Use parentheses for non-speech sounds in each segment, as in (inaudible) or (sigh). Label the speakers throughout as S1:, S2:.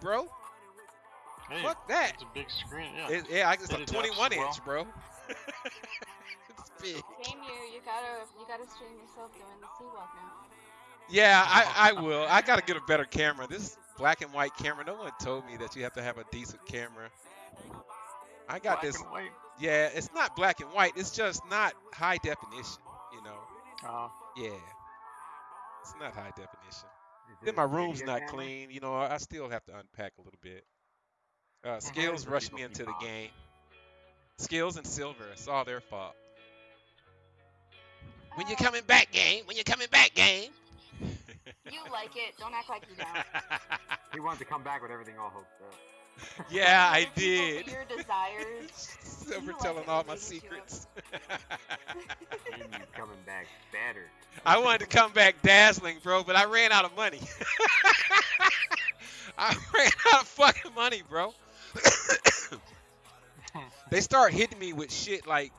S1: bro.
S2: Hey,
S1: Fuck that.
S2: It's a big screen. Yeah.
S1: It, yeah, it's a
S2: it depths
S1: 21
S2: as well.
S1: inch, bro. it's (laughs) big.
S3: Game you, you gotta you gotta stream yourself doing the Seawalk now.
S1: Yeah, I, I will. I gotta get a better camera. This black and white camera. No one told me that you have to have a decent camera. I got
S2: Black
S1: this.
S2: and white.
S1: Yeah, it's not black and white. It's just not high definition. You know.
S2: Uh,
S1: Yeah. It's not high definition.
S4: Is
S1: Then my room's not
S4: camera?
S1: clean. You know, I I still have to unpack a little bit. Uh, Skills rushed me into the game. Skills and Silver. It's all their fault. When you
S3: Uh,
S1: coming back, game? When you're coming back, game?
S3: You like it. Don't act like you don't. (laughs)
S4: He wanted to come back with everything all hoped up. (laughs)
S1: yeah, I did.
S3: For your desires. (laughs)
S1: Silver
S3: You like
S1: telling all my secrets.
S4: And (laughs) you coming back better.
S1: I wanted to come back dazzling, bro, but I ran out of money. I ran out of fucking money, bro. (coughs) they start hitting me with shit like,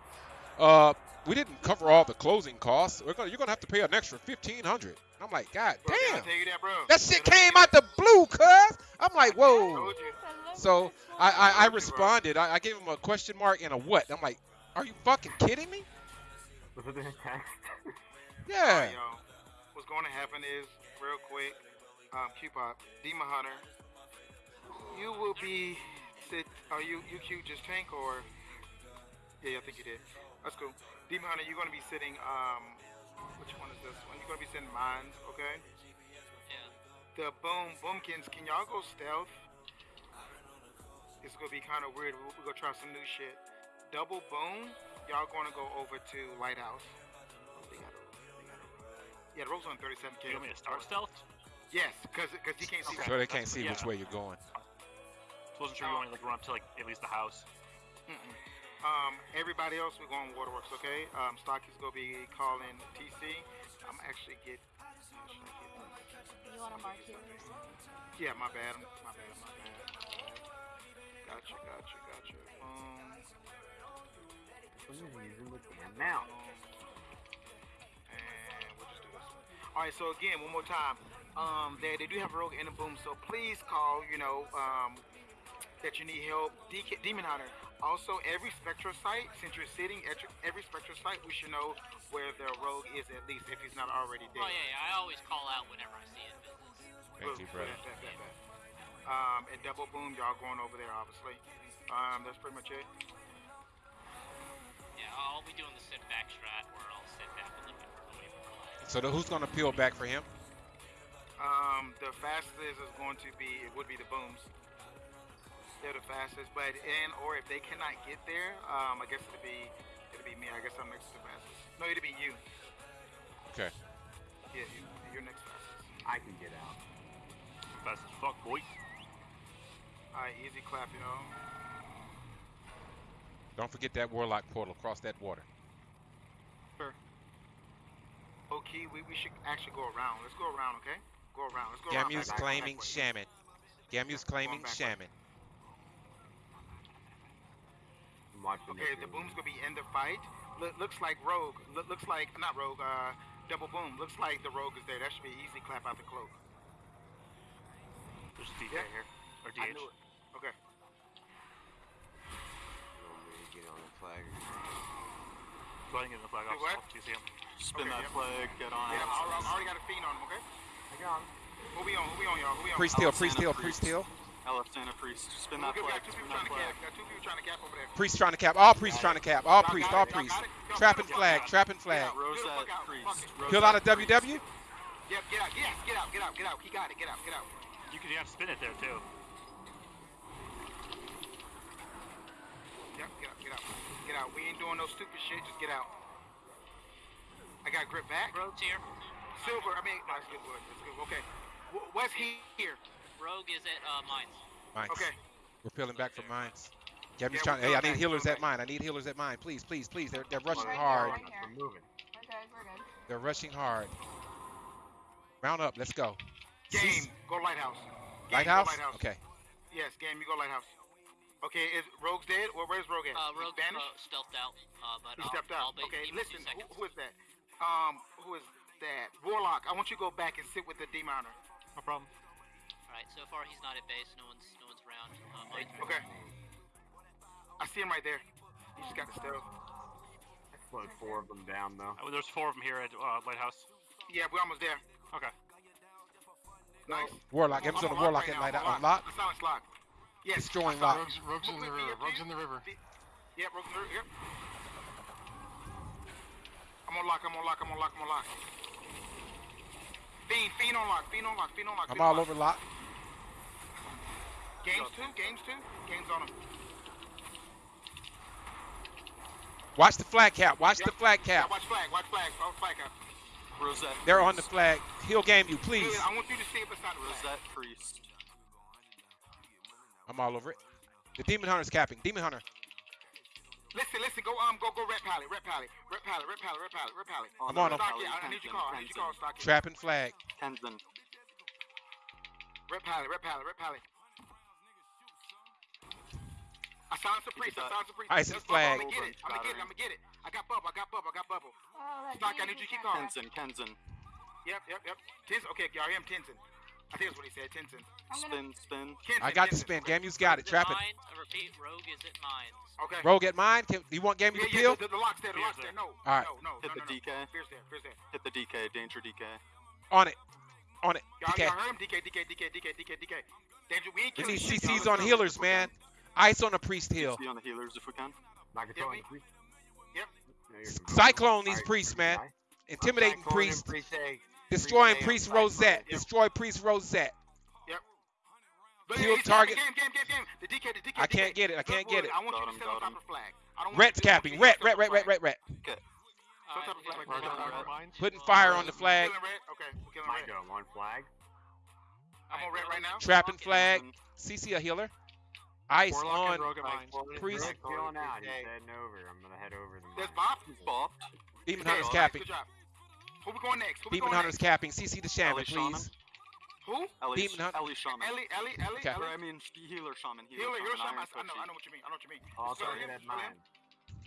S1: uh, we didn't cover all the closing costs. We're gonna, you're gonna have to pay an extra fifteen hundred. I'm like, God
S5: Bro,
S1: damn,
S5: tell you that, bro?
S1: that shit
S5: Did I tell
S1: came out the blue, cuz. I'm like, whoa.
S5: Told.
S1: So I, I, I
S5: Told you, bro.
S1: responded. I, I gave him a question mark and a what. I'm like, are you fucking kidding me?
S4: Was it in a text?
S1: Yeah.
S5: Alright, y'all. What's going to happen is, real quick, um, Q-Pop, Demon Hunter, you will be sit. Are you you cute just tank or? Yeah, I think you did. That's cool. Demon Hunter, you're gonna be sitting. Um, which one is this one? You're gonna be sending mines, okay?
S6: Yeah.
S5: The boom boomkins. Can y'all go stealth? It's gonna be kind of weird. We're, we're gonna try some new shit. Double boom. Y'all gonna go over to lighthouse. They got a, they got a, yeah, the rope's on 37k.
S6: Do you want me to start stealth?
S5: Yes, because because he can't see.
S6: Okay.
S1: So they can't see
S6: Yeah.
S1: which way you're going.
S6: Just wasn't sure you wanted to like run up to like at least the house.
S5: Mm-mm. Um, everybody else, we're going waterworks, okay? Um, Stocky's gonna be calling TC. I'm actually get. how should I get this?
S3: You want to mark something?
S5: Yeah, my bad. My bad. My bad. Gotcha. Gotcha. Gotcha. Um.
S4: Someone's using the damn mouse.
S5: And we'll just do this. All right. So again, one more time. Um, they, they do have a rogue in the boom. So please call. You know, um, that you need help. DK, Demon Hunter. Also, every Spectra site, since you're sitting at your- every Spectra site, we should know where the rogue is at least if he's not already dead.
S6: Oh yeah, yeah, I always call out whenever I see it.
S1: Thank you,
S5: Boom.
S1: brother.
S5: Bet, bet, bet, bet. Um, and double boom, y'all going over there, obviously. Um, that's pretty much it.
S6: Yeah, I'll be doing the sit back strat where I'll sit back a little bit for wait for life.
S1: So the, who's gonna peel back for him?
S5: Um, the fastest is going to be it would be the booms. They're the fastest, but and or if they cannot get there, um, I guess it'll be it'll be me. I guess I'm next to the fastest. No, it'll be you.
S1: Okay.
S5: Yeah, you, you're next fastest.
S4: I can get out.
S6: Fast as fuck, boy.
S5: All right, easy clap, you know.
S1: Don't forget that warlock portal across that water. Sure.
S5: Okay, we, we should actually go around. Let's go around, okay? Go around. Let's go around.
S1: Gamu's
S5: back- back-
S1: claiming
S5: backwards.
S1: shaman. Gamu's claiming
S5: backwards.
S1: shaman.
S4: I'm watching
S5: Okay, the boom's gonna be in the fight. Look, looks like Rogue. Look, looks like not Rogue. Uh, double boom. Looks like the Rogue is there. That should be easy. Clap out the cloak.
S6: There's a DK
S5: Yeah.
S6: here. Or
S5: I knew it. Okay.
S4: Want me to get on the flag?
S6: Go ahead and get in the flag
S5: Hey,
S6: off.
S5: what?
S6: I'll TC him.
S7: Spin
S5: Okay,
S7: that
S5: yep.
S7: flag, get on
S5: Yeah. I, I already got a fiend on him. Okay.
S4: I got him.
S5: Who we on? Who we on, y'all? Who we on?
S1: Priest heal,
S7: Alexander
S1: priest heal,
S7: Priest.
S1: priest heal.
S7: I left Santa Priest. Spin
S5: Look,
S7: that flag,
S5: got two
S7: spin
S5: people
S7: that
S5: trying to
S7: flag.
S5: cap. Got two people trying to cap over there.
S1: Priest trying to cap. All priests trying to cap. All
S5: Y'all
S1: priests, all priests.
S5: got it.
S1: Trapping flag, trapping
S5: Get
S1: flag.
S5: out. Get
S7: Rosette
S5: out.
S7: Priest.
S5: Fuck
S1: out of
S7: Rosette Priest.
S1: WW?
S5: Yep. Get out. Yes. Get out. Get out. Get out. He got it. Get out. Get out.
S6: You could have spin it there too.
S5: Yep. Get out. Get out. Get out. We ain't doing no stupid shit. Just get out. I got grip back.
S6: Rogue's here.
S5: Silver. I mean, that's good. Word. That's good. Okay. Wh- What's he here?
S6: Rogue is at uh, mines.
S1: Mines.
S5: Okay.
S1: We're peeling back for mines. Gamu's
S5: Yeah,
S1: trying. Hey, I need healers
S5: peeling
S1: at mine. I need healers at mine. Please, please, please. They're they're rushing
S3: Right here,
S1: hard.
S3: right here.
S4: We're moving.
S3: We're good. We're good.
S1: They're rushing hard. Round up. Let's go.
S5: Game.
S1: Cease-
S5: Go lighthouse. Game,
S1: Lighthouse.
S5: Go lighthouse.
S1: Okay.
S5: Yes. Game. You go lighthouse. Okay. Is Rogue's dead? Or where's Rogue at?
S6: Uh,
S5: He's
S6: Rogue
S5: vanished?
S6: uh, stealthed out. Uh, but
S5: He
S6: I'll,
S5: stepped
S6: I'll
S5: out. Okay,
S6: give me two
S5: listen, who, who is that? Um, who is that? Warlock, I want you to go back and sit with the demoner.
S6: Alright,
S7: No problem.
S6: Alright, so far he's not at base. No one's no one's around. Uh, mine's
S5: Okay. I see him right there. He just got the stealth.
S4: I slowed four of them down though.
S7: Oh, there's four of them here at uh, Lighthouse.
S5: Yeah, we're almost there.
S7: Okay.
S5: Nice.
S1: Warlock.
S5: I'm
S1: Game's on
S5: on
S1: the Warlock
S5: right
S1: at
S5: now,
S1: night.
S5: I'm
S1: On
S5: on
S1: lock.
S5: I silence lock. Yes.
S1: Destroying
S5: I
S1: lock.
S5: silence-
S2: Rogues, rogues in the river. Rogues in the river.
S5: Yep, Rogues in the river. Yep. I'm on lock. I'm on lock. I'm on lock. I'm on lock. Fiend, fiend on lock. Fiend on lock. Fiend on lock.
S1: I'm
S5: on
S1: all
S5: lock.
S1: over lock.
S5: Games two. Games two. Games on him.
S1: Watch the flag cap. Watch
S5: Yep.
S1: the flag
S5: Yeah,
S1: cap.
S5: watch flag. Watch flag. Watch flag up.
S7: Rosette.
S1: They're on the flag. He'll Gamu, please.
S5: Yeah, I want you to see if it's not the flag.
S7: Rosette Priest.
S1: I'm all over it. The Demon Hunter's capping. Demon Hunter.
S5: Listen, listen. Go um, go go. Red pally. Red pally. Red pally. Red pally. Red pally. Red pally.
S1: I'm
S7: the
S1: on him.
S5: Stocky, I, I need your
S7: Tenzin,
S5: call. I need your call, Stocky.
S1: Trapping flag.
S7: Tenzin.
S5: Red pally. Red pally. Red pally. I silenced the priest. I silenced the priest.
S1: Ice
S5: Let's
S1: is flag.
S5: I'm gonna get it. I'm gonna get it. I'm gonna get it. I got bubble. I got bubble. I got bubble.
S3: Oh, that
S5: Stock, I
S3: damage
S5: need you to keep going.
S7: Tenzin. Tenzin.
S5: Yep, yep, yep. Tenzin. Okay, y'all hear him? Tenzin. I think that's what he said. Tenzin.
S7: Spin, spin.
S5: Tenzin.
S1: I got the spin. Gamu's got it.
S6: Is it
S1: Trapping.
S6: mine? I repeat, Rogue is at mines.
S5: Okay.
S1: Rogue at mine. Can, do you want Gamu
S5: Yeah,
S1: to
S5: yeah,
S1: peel?
S5: the, the, the lock's there. The lock's there.
S7: there.
S5: No.
S1: All right.
S5: No, no,
S7: Hit
S5: no,
S7: the
S5: no, no.
S7: DK.
S5: Fear's there. Fear's there.
S7: Hit the DK. Danger DK.
S1: On it. On it.
S5: Y'all,
S1: DK.
S5: y'all heard him? DK, DK, DK, DK, DK, DK. Danger, we ain't killing
S1: need
S5: shit,
S1: CCs on healers, man. Ice on the priest heal.
S7: On the healers if we can.
S4: Not controlling
S5: we-
S4: the priest.
S5: Yep.
S4: No,
S1: Cyclone these
S4: priest.
S1: priests, man.
S4: Guy.
S1: Intimidating
S4: Cyclone
S1: priest.
S4: priest
S1: Destroying
S4: A,
S1: priest Rosette.
S5: Yep.
S1: Destroy priest Rosette.
S5: But
S1: Kill
S5: he's
S1: target.
S5: Game, game, game, game. The DK, the DK,
S1: I can't get it. I can't get it.
S5: I want you to
S7: him,
S5: sit on top of flag. I don't want
S1: Red's
S5: you to- I want
S1: capping.
S5: on of flag.
S7: We're
S5: Killing
S7: gonna
S5: red.
S7: red.
S1: Putting fire on the flag.
S5: Okay, we're killing
S4: Might
S5: red.
S4: go one flag.
S5: I'm on red right now.
S1: Trapping flag. CC a healer. Ice
S2: Warlock
S1: on.
S2: and Rogue at mines.
S1: Priest.
S4: Rick feeling out. He's heading over. I'm gonna head over to
S5: There's
S4: mine.
S5: Bob.
S7: He's bopped.
S1: Demon
S5: Okay,
S1: Hunter's
S5: nice,
S1: capping.
S5: Good. Who we going next? Who
S1: Demon
S5: going
S1: Hunter's
S5: next?
S1: capping. CC the shaman,
S7: Ellie Shaman.
S1: please.
S5: Who?
S7: Ellie,
S1: Demon Hunter.
S7: Ellie Shaman.
S5: Ellie, Ellie, Ellie,
S1: Okay.
S5: Ellie.
S7: I mean, healer Shaman.
S5: Healer, you're a shaman. I know, I know what you mean. I know what you mean.
S4: I'll
S5: Spell
S4: target
S5: him,
S4: at mine.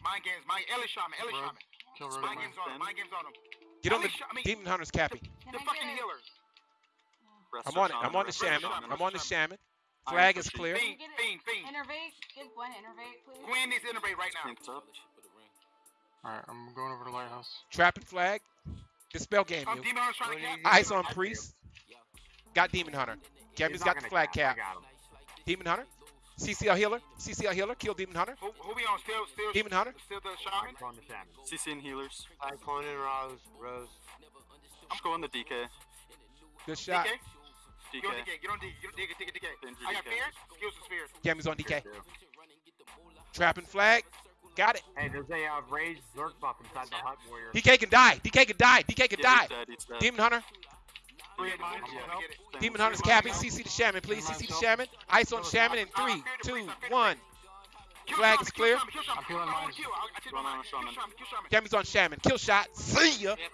S5: Mind games, mind Ellie Shaman, Ellie Shaman.
S2: Kill Rogue
S5: Mind games on him, mind games on him.
S1: Get on the
S5: Ellie
S1: Demon Hunter's capping.
S5: The fucking healer.
S1: I'm on it. I'm on the
S7: rest
S1: shaman.
S5: Shaman.
S1: I'm on the shaman.
S7: Iron
S1: Flag is clear.
S5: Fiend,
S3: Get it.
S5: fiend, fiend.
S3: Innervate. Get one. Innervate, please.
S5: Quinn needs to innervate right now.
S2: Alright, I'm going over to Lighthouse.
S1: Trapping flag. Dispel game
S5: oh,
S1: you.
S5: Demon Hunter's trying to
S4: What
S5: cap.
S1: Ice on priest. Got Demon Hunter.
S4: He's
S1: Gamu's
S4: not
S1: got the flag
S4: I
S1: cap. Demon Hunter. CCL healer. CCL healer. Kill Demon Hunter.
S5: Who, who we on? Still, still,
S1: Demon Hunter.
S5: still the shaman.
S4: Cyclone.
S7: CC and healers.
S4: Cyclone and Rose. Rose.
S7: I'm going the DK.
S1: Good shot.
S5: DK. Get on
S7: DK.
S5: DK. Get on D. Get on DK. DK. DK.
S7: Danger
S5: I got
S7: DK.
S5: fears. Skills to spheres.
S1: Gamu's on DK. Trapping flag. Got it.
S4: Hey, there's a uh, raised Zerk buff inside the hut warrior.
S1: DK can die. DK can die. DK can
S7: Yeah,
S1: die.
S7: he's dead, he's dead.
S1: Demon Hunter.
S5: Three
S2: at mines,
S5: Yeah,
S2: help.
S5: get it.
S7: Same
S1: Demon Hunter's
S7: Shaman.
S1: capping. CC the shaman, please. CC the shaman. Ice on shaman in three, two, one.
S5: Kill
S1: Flag is clear.
S5: shaman, kill shaman.
S2: I'm killing
S5: I wanna
S2: mines.
S5: kill. I- I take
S7: Run
S5: my
S7: on
S5: mind.
S7: a
S5: Kill
S7: shaman.
S5: shaman, kill shaman.
S1: Gamu's on shaman. Kill shot. See ya.
S6: We have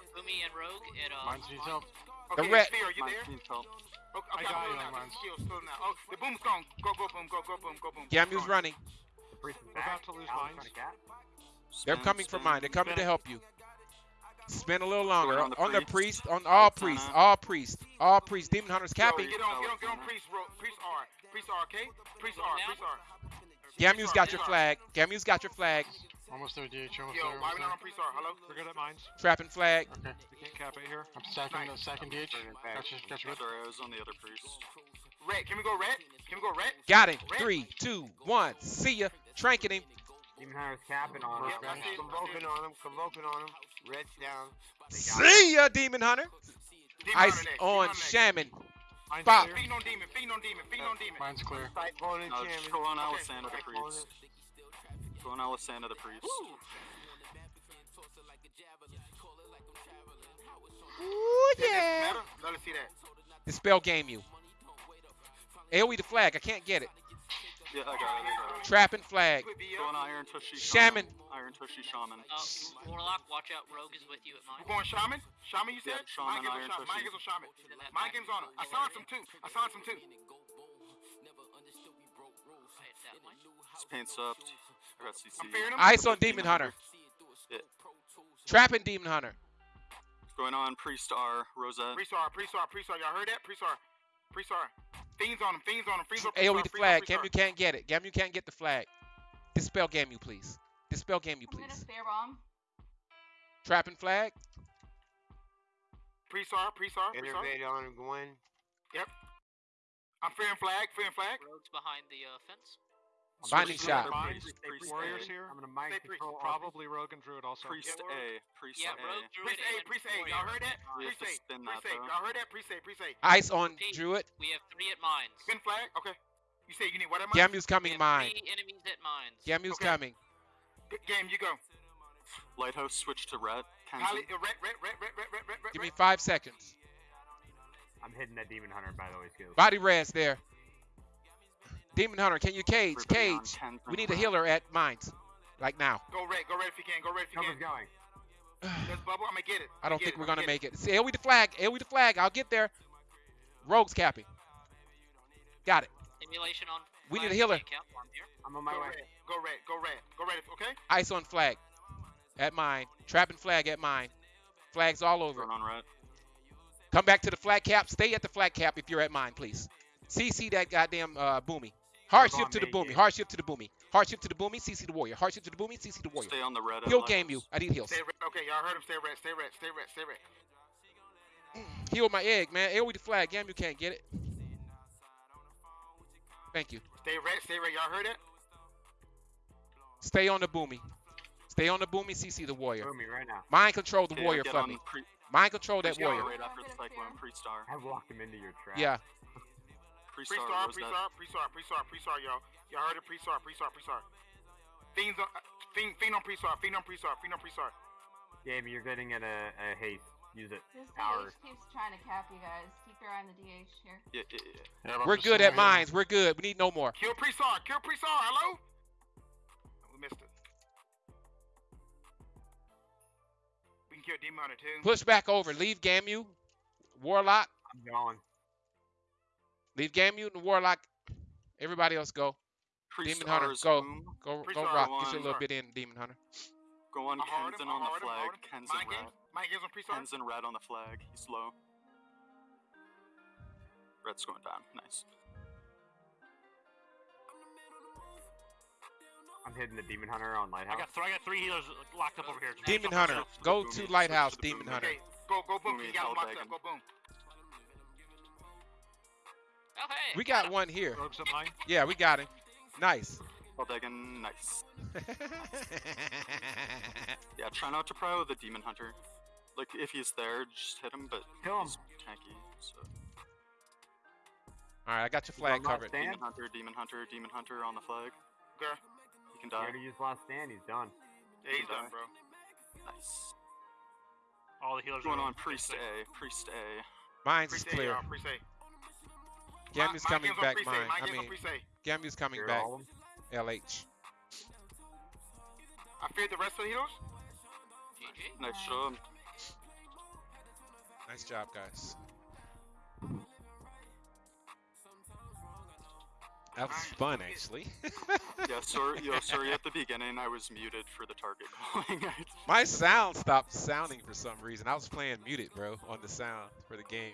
S6: Umi and Rogue at.
S2: Mines needs help.
S5: Okay,
S1: red-
S5: Sphere, you
S7: Mine
S5: there?
S7: needs help.
S5: Okay,
S2: I got
S5: I'm
S2: you
S5: still now.
S2: mines.
S5: Skills, still now. Oh, the boom's gone. Go, go, boom, go, go, boom, go, boom.
S1: Gamu's running.
S4: The priest is
S2: We're about to lose mines.
S4: trying to cap.
S1: They're coming for mine. They're coming to help you. Spin a little longer.
S7: On the
S1: On the
S7: priest.
S1: priest. On all
S7: Montana.
S1: priests. All priests. All priests. Demon Hunter's
S5: Yo,
S1: capping.
S5: Get on, get on, get on, priest, ro- priest R, priest R, okay? Priest R, priest R.
S1: Gamu's got your flag. Gamu's got your flag.
S2: Almost there, DH. Almost
S5: Yo,
S2: there.
S5: why we not on
S2: there.
S5: priest R? Hello?
S2: We're good at mines.
S1: Trapping flag.
S2: Okay.
S8: We can't cap it here.
S2: I'm stacking the second DH. Gotcha. Gotcha. Good.
S7: Sorry, I was on the other priest.
S5: Red, can we go red? Can we go red?
S1: Got him.
S5: Red.
S1: Three, two, one. See ya. Tranking him.
S4: Demon Hunter's capping on him.
S5: Yep, I.
S4: Convoking on him. Convoking on him. Red's down.
S1: See ya, Demon Hunter.
S5: Demon
S1: Ice
S5: Hunter next,
S1: on
S5: Demon Hunter next.
S1: shaman.
S2: Mine's
S1: Bop.
S2: clear.
S5: On demon, feed on demon, feed on demon.
S2: Mine's clear.
S4: Cyclone and
S7: No, just
S4: shaman.
S7: go on
S5: Okay,
S7: Alisanda the
S5: okay.
S7: priest. Go on Alisanda the priest.
S1: Ooh,
S5: Does this
S1: yeah.
S5: matter? Let us see that.
S1: Dispel Gamu. AoE the flag. I can't get it.
S7: Yeah, I got it. I got it.
S1: Trapping flag.
S5: Quit
S7: Go on
S5: BL.
S7: Iron Tushy
S1: Shaman.
S7: Iron Tushy Shaman.
S6: Uh, Warlock, watch out. Rogue is with you at mine.
S5: We're going shaman? Shaman, you said?
S7: Yeah, shaman,
S5: Mind
S7: Iron
S5: shaman. Mind
S7: Tushy.
S5: games on shaman.
S6: Then that
S5: games on him. I silenced him too. I silenced him too.
S6: Right, that one.
S7: Up. I got CC.
S5: I'm fearing him.
S1: Ice on Demon Hunter.
S7: Yeah.
S1: Trapping Demon Hunter.
S7: What's Going on Priest R, Rosette.
S5: Priest R, priest R, priest R. Y'all heard that? Priest R. Priest R. Fiends on him. Fiends on him. Fiends on
S1: AoE the
S5: Freestar,
S1: flag. Gamu can't get it. Gamu can't get the flag. Dispel Gamu, please. Dispel Gamu, please.
S3: I'm gonna
S1: please.
S3: spare bomb.
S1: Trapping flag.
S5: Freestar, Freestar, Freestar.
S4: Innervate on Gwen.
S5: I'm fearing flag. Fearing flag.
S6: Rogues behind the uh, fence.
S1: I'm
S7: Binding
S1: Shot.
S2: Warriors here.
S4: I'm gonna mind control.
S2: Probably Rogue and Druid also.
S7: Priest A. Priest
S6: yeah,
S7: A.
S5: Priest A. Priest A. Y'all heard
S7: it?
S5: Priest A. Priest A. Y'all heard it? Priest A. Priest A.
S1: Ice on Druid.
S6: We have three at mines.
S5: Spin flag. Okay. You say you need what at mines?
S1: Gamu's coming mine.
S6: Three enemies at mines.
S1: Gamu's coming.
S5: Game, you go.
S7: Lighthouse switch to red.
S5: Holly, uh, red, red, red, red, red, red, red,
S1: Give me five seconds.
S4: I'm hitting that demon hunter by the way, too.
S1: Body red's there. Demon Hunter, can you cage? Cage. We need a
S7: red.
S1: healer at mines. Like now.
S5: Go red, go red if you can. Go red if you
S4: Cover's
S5: can.
S4: going.
S5: Let's bubble. I'm gonna get it.
S1: I don't think we're gonna make it. See, AoE the flag. AoE the flag. I'll get there. Rogues capping. Got it.
S6: Emulation on.
S1: We need
S6: flag
S1: a healer.
S6: account.
S4: I'm on my
S5: Go
S4: way.
S5: red, go red, go red, go red. Okay.
S1: Ice on flag. At mine. Trapping flag at mine. Flags all over.
S7: Turn on red.
S1: Come back to the flag cap. Stay at the flag cap if you're at mine, please. CC that goddamn uh, boomy. Hard shift to the boomy.
S4: yeah.
S1: Hard shift to the boomy. Hard shift to the boomy. CC the warrior. Hard shift to the boomy. CC the warrior.
S7: Stay on the red. at
S1: Heal
S7: Lighthouse.
S1: game you. I need heals.
S5: Stay red. Okay, y'all heard him. Stay red, stay red, stay red, stay red. Mm.
S1: Heal my egg, man. AoE the flag. Gamu can't get it. Thank you.
S5: Stay red, stay red. Y'all heard it?
S1: Stay on the boomy. Stay on the boomy. CC the warrior.
S4: Throw me right now.
S1: Mind control the
S7: Okay,
S1: warrior for me. Mind control that warrior.
S7: right after the
S3: I'm
S7: cyclone. Pre-star.
S4: I walked him into your trap.
S1: Yeah.
S7: Pre-star.
S5: Pre-star, pre-star, pre-star, pre-star, pre-star, y'all. Y'all heard it? Pre-star, pre-star, pre-star. Fiends on, uh, fiend, fiend on pre-star, fiend on pre-star, fiend on pre-star.
S4: Jamie, you're getting at a, a haste. Use it.
S3: This
S4: Power.
S3: DH keeps trying to cap you guys. Keep your eye on the DH here.
S7: Yeah, yeah, yeah.
S2: Yeah,
S1: We're good at
S2: simulating.
S1: mines. We're good. We need no more.
S5: Kill pre-star, kill pre-star, hello? We missed it. We can kill Demon Hunter too.
S1: Push back over. Leave Gamu. Warlock.
S4: I'm going.
S1: Leave Gamu and Warlock. Everybody else go. Demon Hunter, go.
S7: boom.
S1: Go go
S5: Pre-star
S1: rock.
S7: one.
S1: Get your little bit in, Demon Hunter.
S7: Go on
S5: I hard
S7: Kenzen on the
S5: hard him, I
S7: flag.
S5: hard him.
S7: Ken's
S5: Mind
S7: in red.
S5: games, mind on pre-star.
S7: In red on the flag. He's low. Red's going down. Nice.
S4: I'm hitting the demon hunter on
S2: I
S4: lighthouse.
S2: got, th- I got three healers locked up over here.
S1: Demon Hunter. Go to Lighthouse, Demon. Hunter.
S5: Okay, go, go boom.
S7: Boom,
S5: You got him
S7: hell
S5: locked up. Go boom.
S6: Oh hey.
S1: We got one here.
S2: Rogues at mine.
S1: Yeah, we got him. Nice.
S7: Eldegan, nice. (laughs) Yeah, try not to pro the Demon Hunter. Like, if he's there, just hit him, but
S4: Kill him.
S7: he's tanky, so.
S1: All right, I got your flag
S4: got
S1: covered.
S7: Demon Hunter, Demon Hunter, Demon Hunter on the flag.
S5: Okay.
S7: He can
S4: He
S7: die.
S4: already used last stand. He's done.
S5: Yeah, he's done, bro.
S7: Nice.
S2: All the healers
S7: Going
S2: are
S7: on Priest A, Priest A.
S1: Mine's is clear.
S5: y'all. Pre-say.
S1: Gamu's
S5: My- my
S1: coming
S5: games on
S1: back mine. I mean,
S5: pre-say.
S1: Coming back.
S4: all of 'em.
S1: LH.
S5: I feared the rest of the heroes.
S6: GG.
S7: Nice job.
S1: Nice job, guys. That was fun, actually. (laughs)
S7: Yeah, sorry, yo, sorry at the beginning I was muted for the target calling. (laughs)
S1: My sound stopped sounding for some reason. I was playing muted, bro, on the sound for the game.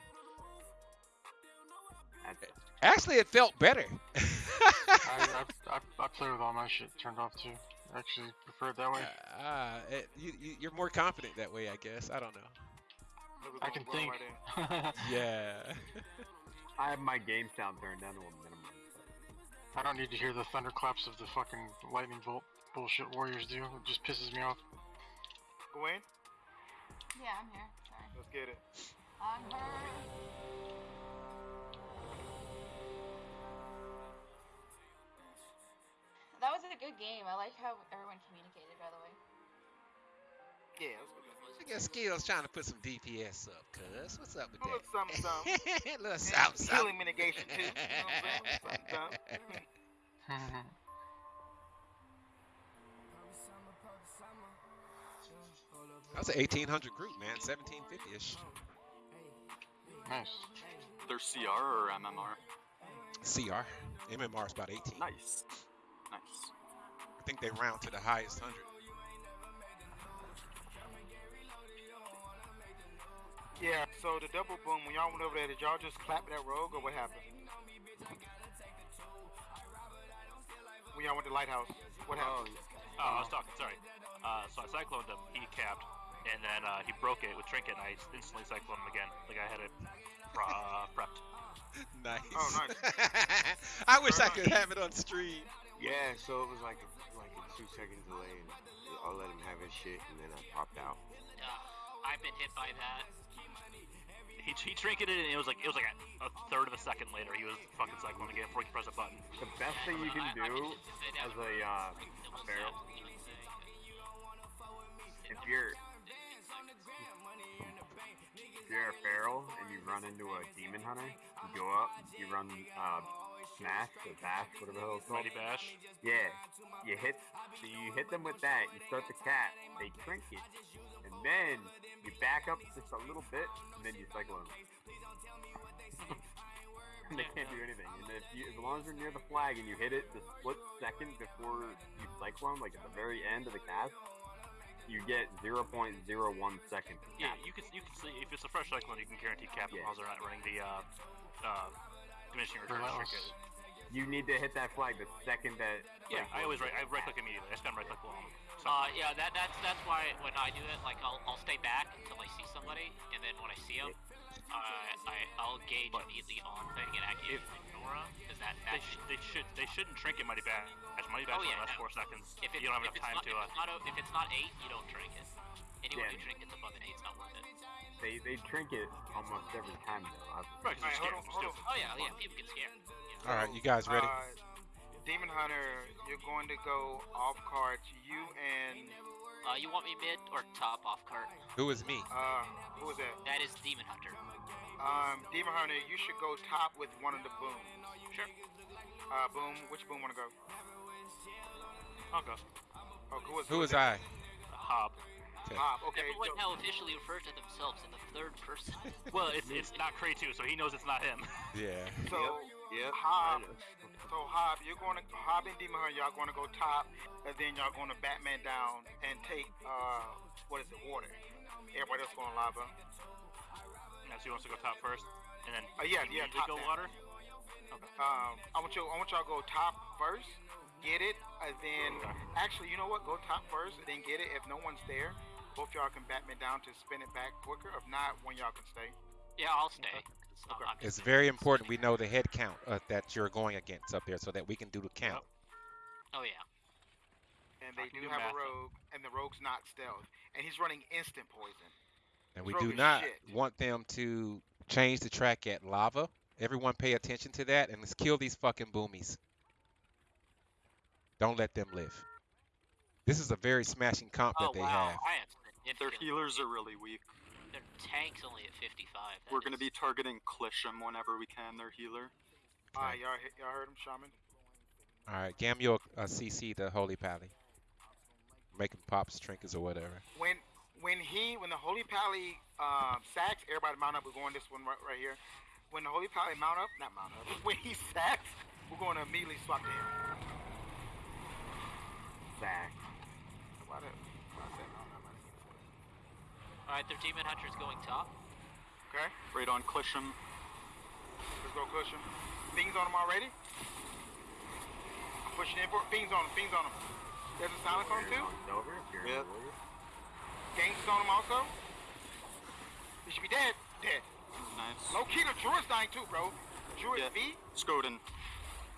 S4: That's-
S1: Actually, it felt better.
S2: I, I, I, I play with all my shit turned off too. I Actually, prefer it that way.
S1: Ah, it- you, you, you're more confident that way, I guess. I don't know.
S2: I can think. (laughs)
S1: Yeah.
S4: I have my game sound turned down to a minimum.
S2: I don't need to hear the thunderclaps of the fucking lightning bolt bullshit warriors do. It just pisses me off.
S5: Go in.
S3: Yeah, I'm here. Sorry.
S5: Let's get it.
S3: I'm her. That was a good game. I like how everyone communicated, by the way.
S5: Yeah. Let's get.
S1: I guess Skills trying to put some DPS up, cuz. What's up with
S5: A
S1: that?
S5: little something, (laughs) something.
S1: little
S5: And
S1: something, something.
S5: Healing mitigation too. You know what I'm saying? Something, something. (laughs)
S1: That was an 1800 group, man. 1750-ish.
S2: nice.
S7: They're CR or MMR?
S1: CR. MMR is about 18.
S7: Nice. Nice.
S1: I think they round to the highest 100.
S5: Yeah. So the double boom. When y'all went over there, did y'all just clap that rogue or what happened? When y'all went to Lighthouse, what
S8: Oh,
S5: happened?
S9: Oh, I was talking. Sorry. Uh, so I cycloned him. He capped, and then uh, he broke it with trinket, and I instantly cycloned him again. Like I had it uh, prepped. (laughs)
S1: nice.
S5: Oh, nice. (laughs)
S1: I wish I
S5: Very
S1: could have it on stream.
S8: Yeah. So it was like a, like a two second delay, and I'll let him have his shit, and then I popped out.
S6: Uh, I've been hit by that.
S9: He, he trinketed it, and it was like it was like a, a third of a second later. He was fucking cycling again before he could press a button.
S8: The best thing you can
S6: I- I
S8: do
S6: just say that
S8: as a uh,
S6: was
S8: barrel,
S6: sad, you know, say.
S8: if you're if you're a feral and you run into a demon hunter, you go up, you run uh, smash or bash, whatever the hell it's called.
S9: Mighty bash.
S8: Yeah, you hit So you hit them with that. You start the cat, they trinket, and then you back up just a little bit, and then you cycle them. and (laughs) they can't do anything. And if you, as long as you're near the flag and you hit it the split second before you cyclone, like at the very end of the cast, you get 0.01 seconds.
S9: Yeah, you can you can see if it's a fresh cyclone, you can guarantee cap as
S8: Yeah.
S9: long as they're not running the uh, uh, diminishing returns
S2: Relentless.
S9: trinket.
S8: You need to hit that flag the second that.
S9: Yeah, I always right. I right click immediately. I spam right click while I'm
S6: Uh, yeah, that, that's that's why when I do it, like I'll, I'll stay back until I see somebody, and then when I see them, uh, I I'll gauge
S9: But-
S6: immediately on thing and activate ignore them because that
S9: They,
S6: that
S9: sh- they should they shouldn't trinket mighty bash. Mighty bash
S6: Oh, yeah,
S9: only lasts
S6: no.
S9: four seconds.
S6: if it's,
S9: you don't have
S6: if
S9: enough time
S6: not,
S9: to.
S6: if
S9: Uh,
S6: it's not o- if it's not eight, you don't drink it. Anyone
S8: Yeah.
S6: who trinkets above an eight, it's not worth it.
S8: They they drink it almost every time though. I've,
S9: right, 'cause
S5: Alright, hold on, hold
S9: Stupid.
S6: Oh yeah, yeah, people get scared. Yeah.
S1: All right, you guys ready?
S5: Uh, Demon Hunter, you're going to go off cards. You and
S6: Uh, you want me mid or top off cart?
S1: Who is me?
S5: uh, who is that?
S6: That is Demon Hunter.
S5: Um, Demon Hunter, you should go top with one of the booms.
S6: Sure.
S5: Uh, boom. Which boom wanna go?
S9: I'll go.
S5: Oh, who is
S1: Who is? I?
S9: Hob.
S5: Bob. Okay.
S6: Everyone
S5: so-
S6: now officially refers to themselves in the third person. (laughs)
S9: Well, it's it's not Cray too, so he knows it's not him.
S1: Yeah. (laughs)
S5: So,
S8: Yep.
S5: Hob, so Hob, you're going to Hob and Demon Hunter, y'all going to go top, and then y'all going to Batman down and take uh, what is it, water. Everybody else going lava.
S9: Yeah, so he wants to go top first, and then
S5: Uh, yeah, yeah,
S9: immediately
S5: top
S9: go
S5: down.
S9: water.
S5: Um, I want you, I want y'all to go top first, get it, and then actually, you know what? Go top first, and then get it. If no one's there, both y'all can bat me down to spin it back quicker. If not, one y'all can stay.
S6: yeah, I'll stay. I'm-
S5: Okay.
S1: It's very important we know the head count uh, that you're going against up there so that we can do the count.
S6: Oh yeah.
S5: And they do
S9: do
S5: have
S9: math.
S5: a rogue, and the rogue's not stealth, and he's running instant poison.
S1: And we do not
S5: shit.
S1: want them to change the track at lava. Everyone pay attention to that and let's kill these fucking boomies. Don't let them live. This is a very smashing comp that
S6: oh
S1: they
S6: wow,
S1: have.
S6: I
S7: Their healers are really weak.
S6: Their tank's only at 55. That
S7: We're gonna be targeting Klisham whenever we can, their healer.
S5: All right, y'all, y'all heard him, Shaman.
S1: All right, Gamu uh, CC the Holy Pally. Making pops, trinkets, or whatever.
S5: When when he when the Holy Pally um, sacks, everybody mount up. We're going this one right, right here. When the Holy Pally mount up, not mount up. (laughs) When he sacks, we're going to immediately swap to him.
S8: Sack.
S5: Why the- why I said mount up, I didn't mean to.
S6: All right, their demon hunter's going top.
S5: Okay,
S7: Right on Klisham.
S5: let's go cushion. Things on him already. I'm pushing in for things on him. Things on him. There's a silence on him too.
S8: Over. If you're
S7: Yep.
S8: in the warrior.
S5: Gangs on him also. He should be dead. Dead.
S7: Nice.
S5: Low key, the Druid's dying too, bro. Druid
S7: Yeah.
S5: V.
S7: Skoden.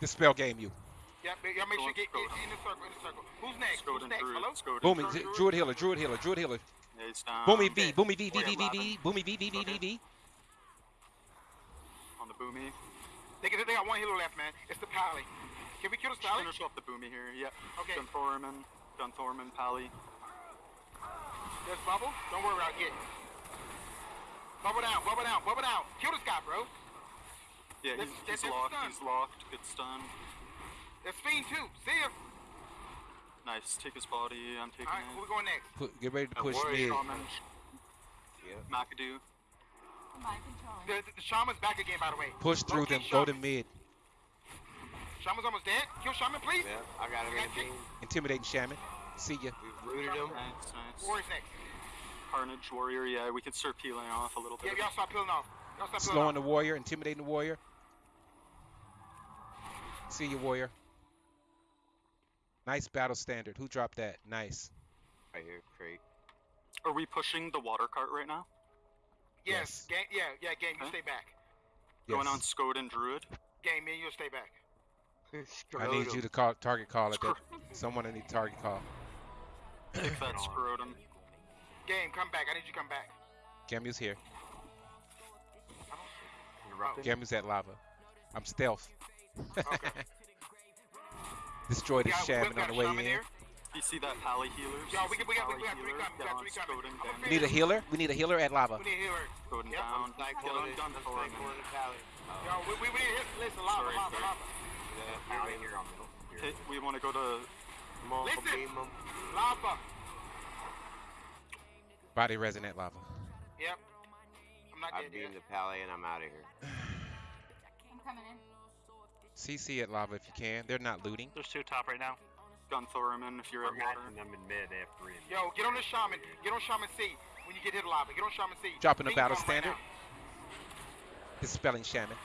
S1: Dispel Gamu.
S5: Yeah, ma- y'all make
S7: Go
S5: sure
S7: on,
S5: get,
S7: go
S5: get in the circle, in the circle. Who's next? Who's
S7: Skoden
S5: next?
S7: Druid.
S5: Hello?
S7: Skoden.
S1: Booming,
S5: Druid,
S1: Druid healer, Druid healer, Druid healer.
S7: Um, yeah, he's down.
S1: Boomy V,
S5: dead.
S1: Boomy V, V,
S7: Warrior
S1: V, V, V,
S7: eleven.
S1: Boomy V, V, V, V, V.
S7: On the Boomy.
S5: They, got- they got one healer left, man. It's the Pally. Can we kill the Pally?
S7: Finish off the Boomy here. Yep.
S5: Okay.
S7: Gunthorman. Gunthorman, Pally.
S5: There's Bubble. Don't worry, I'll get it. Bubble down, bubble down, bubble down. Kill this guy, bro.
S7: Yeah, he's, he's locked. He's locked. Good stun.
S5: There's Fiend too. See ya.
S7: Nice. Take his body. I'm taking
S5: All right, who we
S7: it.
S5: going next?
S1: Put, get ready to
S7: uh,
S1: push
S7: warrior
S1: mid.
S7: shaman. McAdoo.
S5: The, the, the Shaman's back again, by the way.
S1: Push through
S5: Low-key
S1: them. Go to mid.
S5: Shaman's almost dead. Kill Shaman, please.
S8: Yeah, I got him in the team.
S1: Intimidating shaman. See ya.
S8: We've rooted him.
S7: Nice, nice.
S5: Warrior's next.
S7: Carnage Warrior. Yeah, we could start peeling off a little
S5: Yeah,
S7: bit.
S5: y'all start peeling off. Y'all start peeling
S1: Slowing
S5: off.
S1: the warrior, intimidating the warrior. See you, warrior. Nice battle standard. Who dropped that? Nice.
S4: Right here, crate.
S7: Are we pushing the water cart right now?
S5: Yes.
S1: Yes.
S5: Game. Yeah. Yeah. Game. You
S7: Okay.
S5: stay back.
S7: Going on
S1: Yes.
S7: and Druid?
S5: Game. Me and you'll stay back.
S1: I need you to call target call at that. Someone I need target call.
S7: Kick that (clears throat) scrotum.
S5: Game. Come back. I need you to come back.
S1: Gamu's here.
S8: Interrupted.
S1: Gamu's at lava. I'm stealth.
S5: Okay. (laughs)
S1: Destroy the
S5: Yeah, we
S1: shaman
S5: got
S1: on the way in.
S5: here.
S7: You see that pally healers?
S5: Yo,
S7: You
S5: we got- we got- we got three
S7: healers
S5: coming, we got three coming.
S7: Skoden
S5: I'm
S7: down.
S5: afraid
S1: Need a healer? We need a healer at lava.
S5: We need a healer.
S7: Skoden
S5: Yep.
S7: down. Kill him, gun for him.
S5: Yo, we, we, we need a hit. Listen, lava,
S7: Sorry,
S5: lava,
S7: sorry.
S5: lava.
S8: Pally here on middle.
S7: Hit, we want to go to
S4: Come
S5: Listen.
S4: beam.
S5: Lava.
S1: Body resonant lava.
S5: Yep. I'm not
S4: I
S5: dead
S4: beam
S5: yet.
S4: the pally and I'm out of here.
S3: I'm coming in.
S1: CC at lava if you can. They're not looting.
S9: There's two top right now.
S7: gun Thorman if you're
S8: We're
S7: at water.
S8: them in mid. They have three in.
S5: Yo, get on the shaman. Get on shaman C. When you get hit lava, get on shaman C.
S1: Dropping a battle
S5: on right
S1: standard.
S5: now.
S1: Dispelling shaman.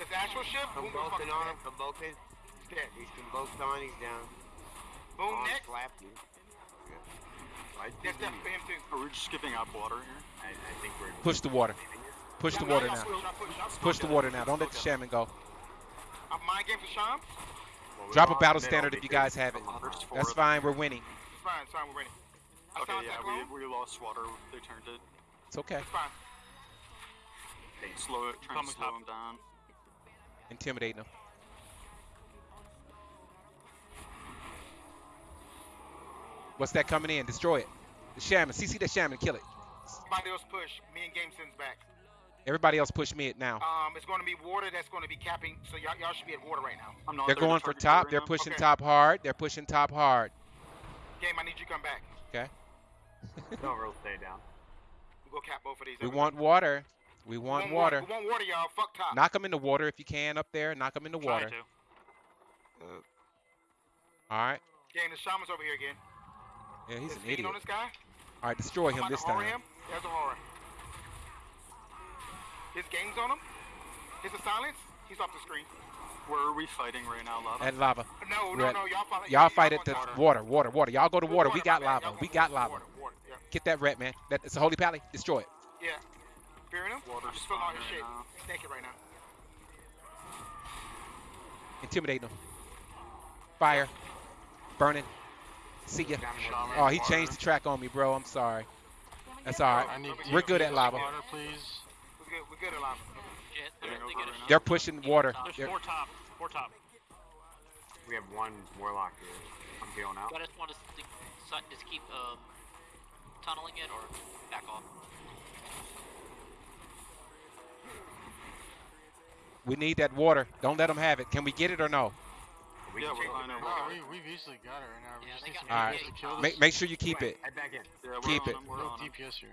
S5: It's actual ship.
S4: Come
S5: Boom, boom,
S4: Vulcan
S5: fucking
S4: on
S5: dead.
S4: him, come Vulcan.
S5: He's dead.
S4: He's from both on, he's down.
S5: Boom,
S4: On,
S5: next.
S4: slap you.
S8: Right?
S5: That's death for him too.
S7: Are we just skipping up water here?
S8: I, I think we're
S1: Push the water. Push the
S5: No, no,
S1: water now.
S5: push, y'all push, y'all push.
S1: Push the water now. Don't let the shaman go.
S5: I'm mind game for Sham.
S8: well, we
S1: Drop a battle standard if you guys have it. That's fine. We're winning.
S5: It's fine, it's fine, we're ready. I
S7: Okay, yeah, we, we lost water. They turned it.
S1: It's okay.
S5: It's fine.
S7: Slow it, trying to slow
S9: top.
S7: him down.
S1: Intimidating them. What's that coming in? Destroy it. The shaman. CC the shaman. Kill it.
S5: Somebody else push. Me and Game sends back.
S1: Everybody else push me it now.
S5: Um, it's going to be water that's going to be capping. So y'all, y'all should be at water right now.
S7: I'm not
S1: They're going for top.
S7: you
S1: They're
S7: now.
S1: pushing
S5: Okay.
S1: top hard. They're pushing top hard.
S5: Game, I need you to come back.
S1: Okay. (laughs)
S8: Don't real stay down.
S5: We'll go cap both of these.
S1: We
S5: Everybody.
S1: want water. We
S5: We
S1: want water.
S5: We want water, y'all. Fuck top.
S1: Knock them in the water if you can up there. Knock them in the water.
S9: to.
S1: All right.
S5: Game, the shaman's over here again.
S1: Yeah, he's
S5: Is
S1: an idiot.
S5: on this guy.
S1: All right, destroy
S5: I'm
S1: him this time.
S5: him. There's a horror. His game's on him. His a silence. He's off the screen.
S7: Where are we fighting right now, Lava?
S1: At lava.
S5: Uh, no,
S1: We're
S5: no,
S1: at-
S5: no. Y'all fight.
S1: Y'all fight at the
S5: water.
S1: water, water, water. Y'all go to water. We got lava. We got lava.
S5: Water, water. Yeah.
S1: Get that ret, man. That it's a holy pally. Destroy it.
S5: Yeah. Fearing him?
S7: Water's
S5: He's filling all his shit.
S7: right now.
S5: He's naked right now.
S1: Intimidate him. Fire. Burning. See ya. Oh, he changed the track on me, bro. I'm sorry. That's
S3: get
S1: all
S3: water?
S1: right.
S2: I need
S1: We're good at lava.
S2: Water, please.
S5: We're good. We're good at
S7: Yeah,
S6: they
S7: go
S6: get a
S7: right now.
S1: They're pushing water.
S9: There's
S1: They're-
S9: four top. Four top.
S8: We have one warlock here. I'm healing out.
S6: I just want to st- just keep um, tunneling it or back off.
S1: We need that water. Don't let them have it. Can we get it or no?
S8: We
S7: Yeah, we're
S8: take
S7: fine
S8: it.
S7: over
S2: we, we've easily got it right now. We
S6: Yeah,
S2: just need
S6: got.
S1: Alright.
S2: To kill
S1: Make,
S2: this.
S1: make sure you keep it.
S8: Head back in.
S7: Yeah, we're
S1: Keep
S7: on
S1: it.
S2: We're
S7: We're
S2: on
S7: on.
S2: DPS here.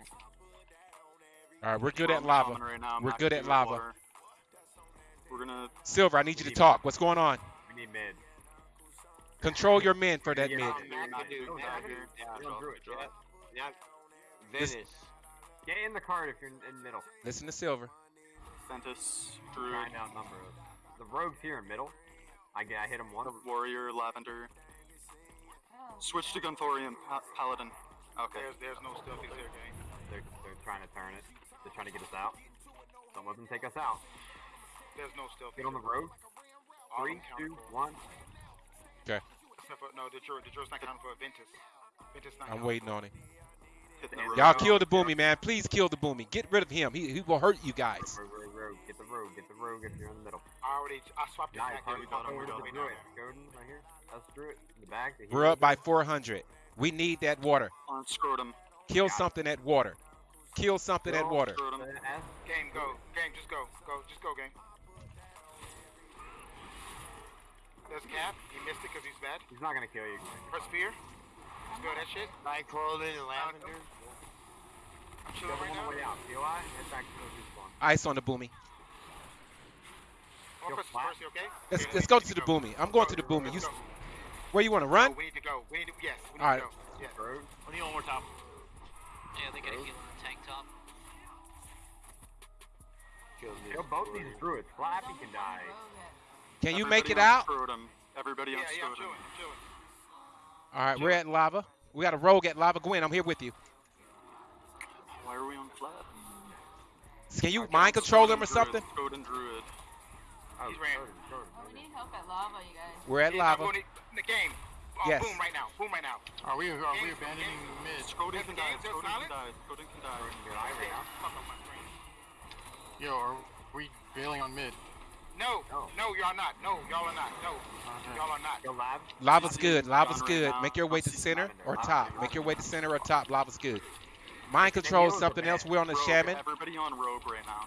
S1: All right, we're good at lava.
S7: Right now.
S1: We're good at lava.
S7: water. We're gonna.
S1: Silver, I need you to talk. What's going on?
S8: We need mid.
S1: Control your men for that
S8: Yeah.
S1: mid.
S4: Now,
S7: You're not
S4: dude,
S7: doing
S4: now, oh,
S7: that
S4: dude,
S7: here.
S4: yeah,
S7: Draw,
S4: don't do it,
S7: draw.
S4: yeah. Now,
S1: This-
S4: Venice.
S8: Get in the card if you're in, in middle.
S1: Listen to Silver.
S7: Ventus,
S8: Try
S7: Druid,
S8: outnumber. The rogue's here in middle. I get. I hit him once.
S7: Warrior, Lavender.
S3: Oh.
S7: Switch to Gunthorian, pa- Paladin. Okay.
S5: There's there's no stealthy here, game.
S8: They're, they're trying to turn it. They're trying to get us out. Don't let them take us out.
S5: There's no stealthy.
S8: Get on the road.
S5: Three, two, one.
S8: Three,
S5: them counting
S8: two,
S5: for-
S8: one.
S5: Except for, no, the Drew, the not counting for Ventus. Ventus not
S1: I'm waiting
S5: for-
S1: on him.
S7: Hitting
S8: Y'all
S7: the road.
S1: Y'all kill the boomy, man. Please kill the boomy. Get rid of him. He, he will hurt you guys.
S8: Rogue, rogue, rogue. Get the rogue. Get the rogue if you're in the middle.
S5: I already, I swapped the
S8: Nice.
S5: back there. We got
S7: bottom,
S5: over
S7: we
S5: the
S7: got
S5: way
S8: Do
S5: down
S8: it.
S5: there.
S8: Godin, right here. Let's do it. In the back. the
S1: We're up by 400. We need that water.
S7: On Scrotum.
S1: Kill something at water. Kill something at water.
S7: Scrotum.
S8: S.
S5: Game, go. Game, just go. Go, just go, game. There's Cap. He missed it because he's bad.
S8: He's not gonna kill you.
S5: Press fear. Let's go that shit.
S4: Cyclone and Lavender.
S5: I'm chilling right now.
S8: the way out. COI. Head back to.
S1: Ice on the boomy.
S5: I'm gonna press
S8: flat.
S5: first, okay?
S1: Let's let's go to the boomy. I'm going to the boomy. You,
S5: Let's
S1: s-
S5: go.
S1: where you want to
S5: No,
S1: run?
S5: we need to go. We need to, yes, we need
S1: All
S5: to go. Yes.
S9: We need one more top.
S6: Yeah, they got a healing tank top.
S8: Kill both these druids. Flappy can die.
S1: Can you make it out?
S7: Everybody
S5: Yeah,
S7: on
S5: yeah, I'm
S7: Scrotum.
S5: I'm chilling.
S1: All right, we're at lava. We got a rogue at lava. Gwen, I'm here with you.
S7: Why are we on flat?
S1: Can you mind control him or something?
S7: Druid, Druid.
S8: Oh,
S5: He's ran.
S8: Jordan, Jordan,
S3: We
S8: Jordan.
S3: need help at lava, you guys.
S1: We're at
S5: Yeah,
S1: lava.
S5: in the game. Oh,
S1: Yes.
S5: Boom right now. Boom right now.
S2: Are we are we
S5: Games-
S2: abandoning mid?
S7: Scrotum
S5: That's
S7: can
S5: the
S7: die.
S5: game, just
S7: Scrotum can
S5: silent?
S7: die. Scrotum can die.
S8: Yeah, I ran.
S5: Fuck off my screen.
S2: Yo, are we bailing on mid?
S5: No,
S8: No.
S5: no, y'all not. No, y'all are not. No,
S2: Okay.
S5: y'all are not.
S8: Kill lab.
S1: Lava's good. Lava's
S7: Right
S1: good.
S7: now.
S1: Make your way to center or top. Make your way to center or top. Lava's good. Mind control is something else. We're on the shaman.
S7: Everybody on rogue right now.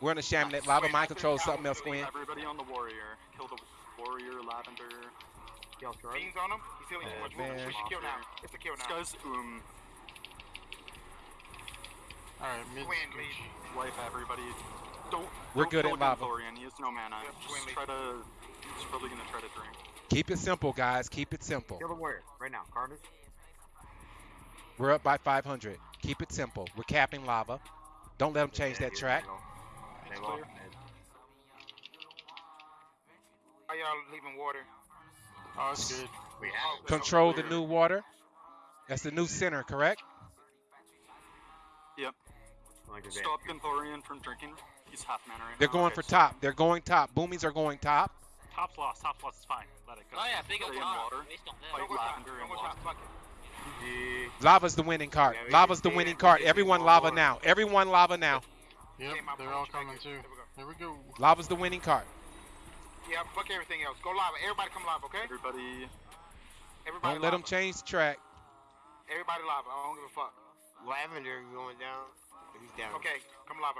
S1: We're on the shaman. That lava mind control is something else, Gwen.
S7: Everybody on the warrior. Kill the warrior, lavender.
S8: Kill Jordan.
S5: Beans on him. He's healing too much.
S1: man.
S5: We should kill now. It's a kill
S7: This
S5: now.
S7: guy's um
S2: All right, mid.
S5: Win, lead.
S7: wipe everybody. Don't.
S1: We're
S7: don't
S1: good
S7: kill
S1: at lava.
S7: Ganthorian. He has no mana.
S5: Yep,
S7: Just
S5: Winley.
S7: try to. He's probably gonna try to drink.
S1: Keep it simple, guys. Keep it simple.
S8: Kill the warrior. Right now. Carnage.
S1: We're up by 500. Keep it simple. We're capping lava. Don't let them change that track.
S8: middle. They lost mid.
S5: Are y'all leaving water?
S2: Oh, that's good.
S8: We have.
S1: Control the new water. That's the new center, correct?
S7: Yep.
S8: Like a
S7: Stop Ganthorian from drinking. He's half mana right
S1: They're
S7: now.
S1: going
S7: Okay,
S1: for
S7: so
S1: top. They're going top. Boomies are going top.
S9: Top's lost. Top's lost. It's fine. Let it go.
S6: Oh yeah, big
S7: Stay
S6: old
S7: in water. Fight
S5: Don't
S6: that.
S5: go top.
S7: lavender and
S5: go top.
S7: water.
S5: Fuck
S1: Lava's the winning card.
S8: Yeah,
S1: Lava's the winning card. Everyone lava
S8: more.
S1: now. Everyone lava now.
S2: Yep, they're all coming too.
S5: There we go.
S2: Here we go.
S1: Lava's the winning card.
S5: Yeah, fuck everything else. Go live. Everybody come live, okay?
S7: Everybody.
S5: Everybody
S1: Don't let them change the track.
S5: Everybody live. I don't give a fuck.
S4: Lavender going down. He's down.
S5: Okay, come live.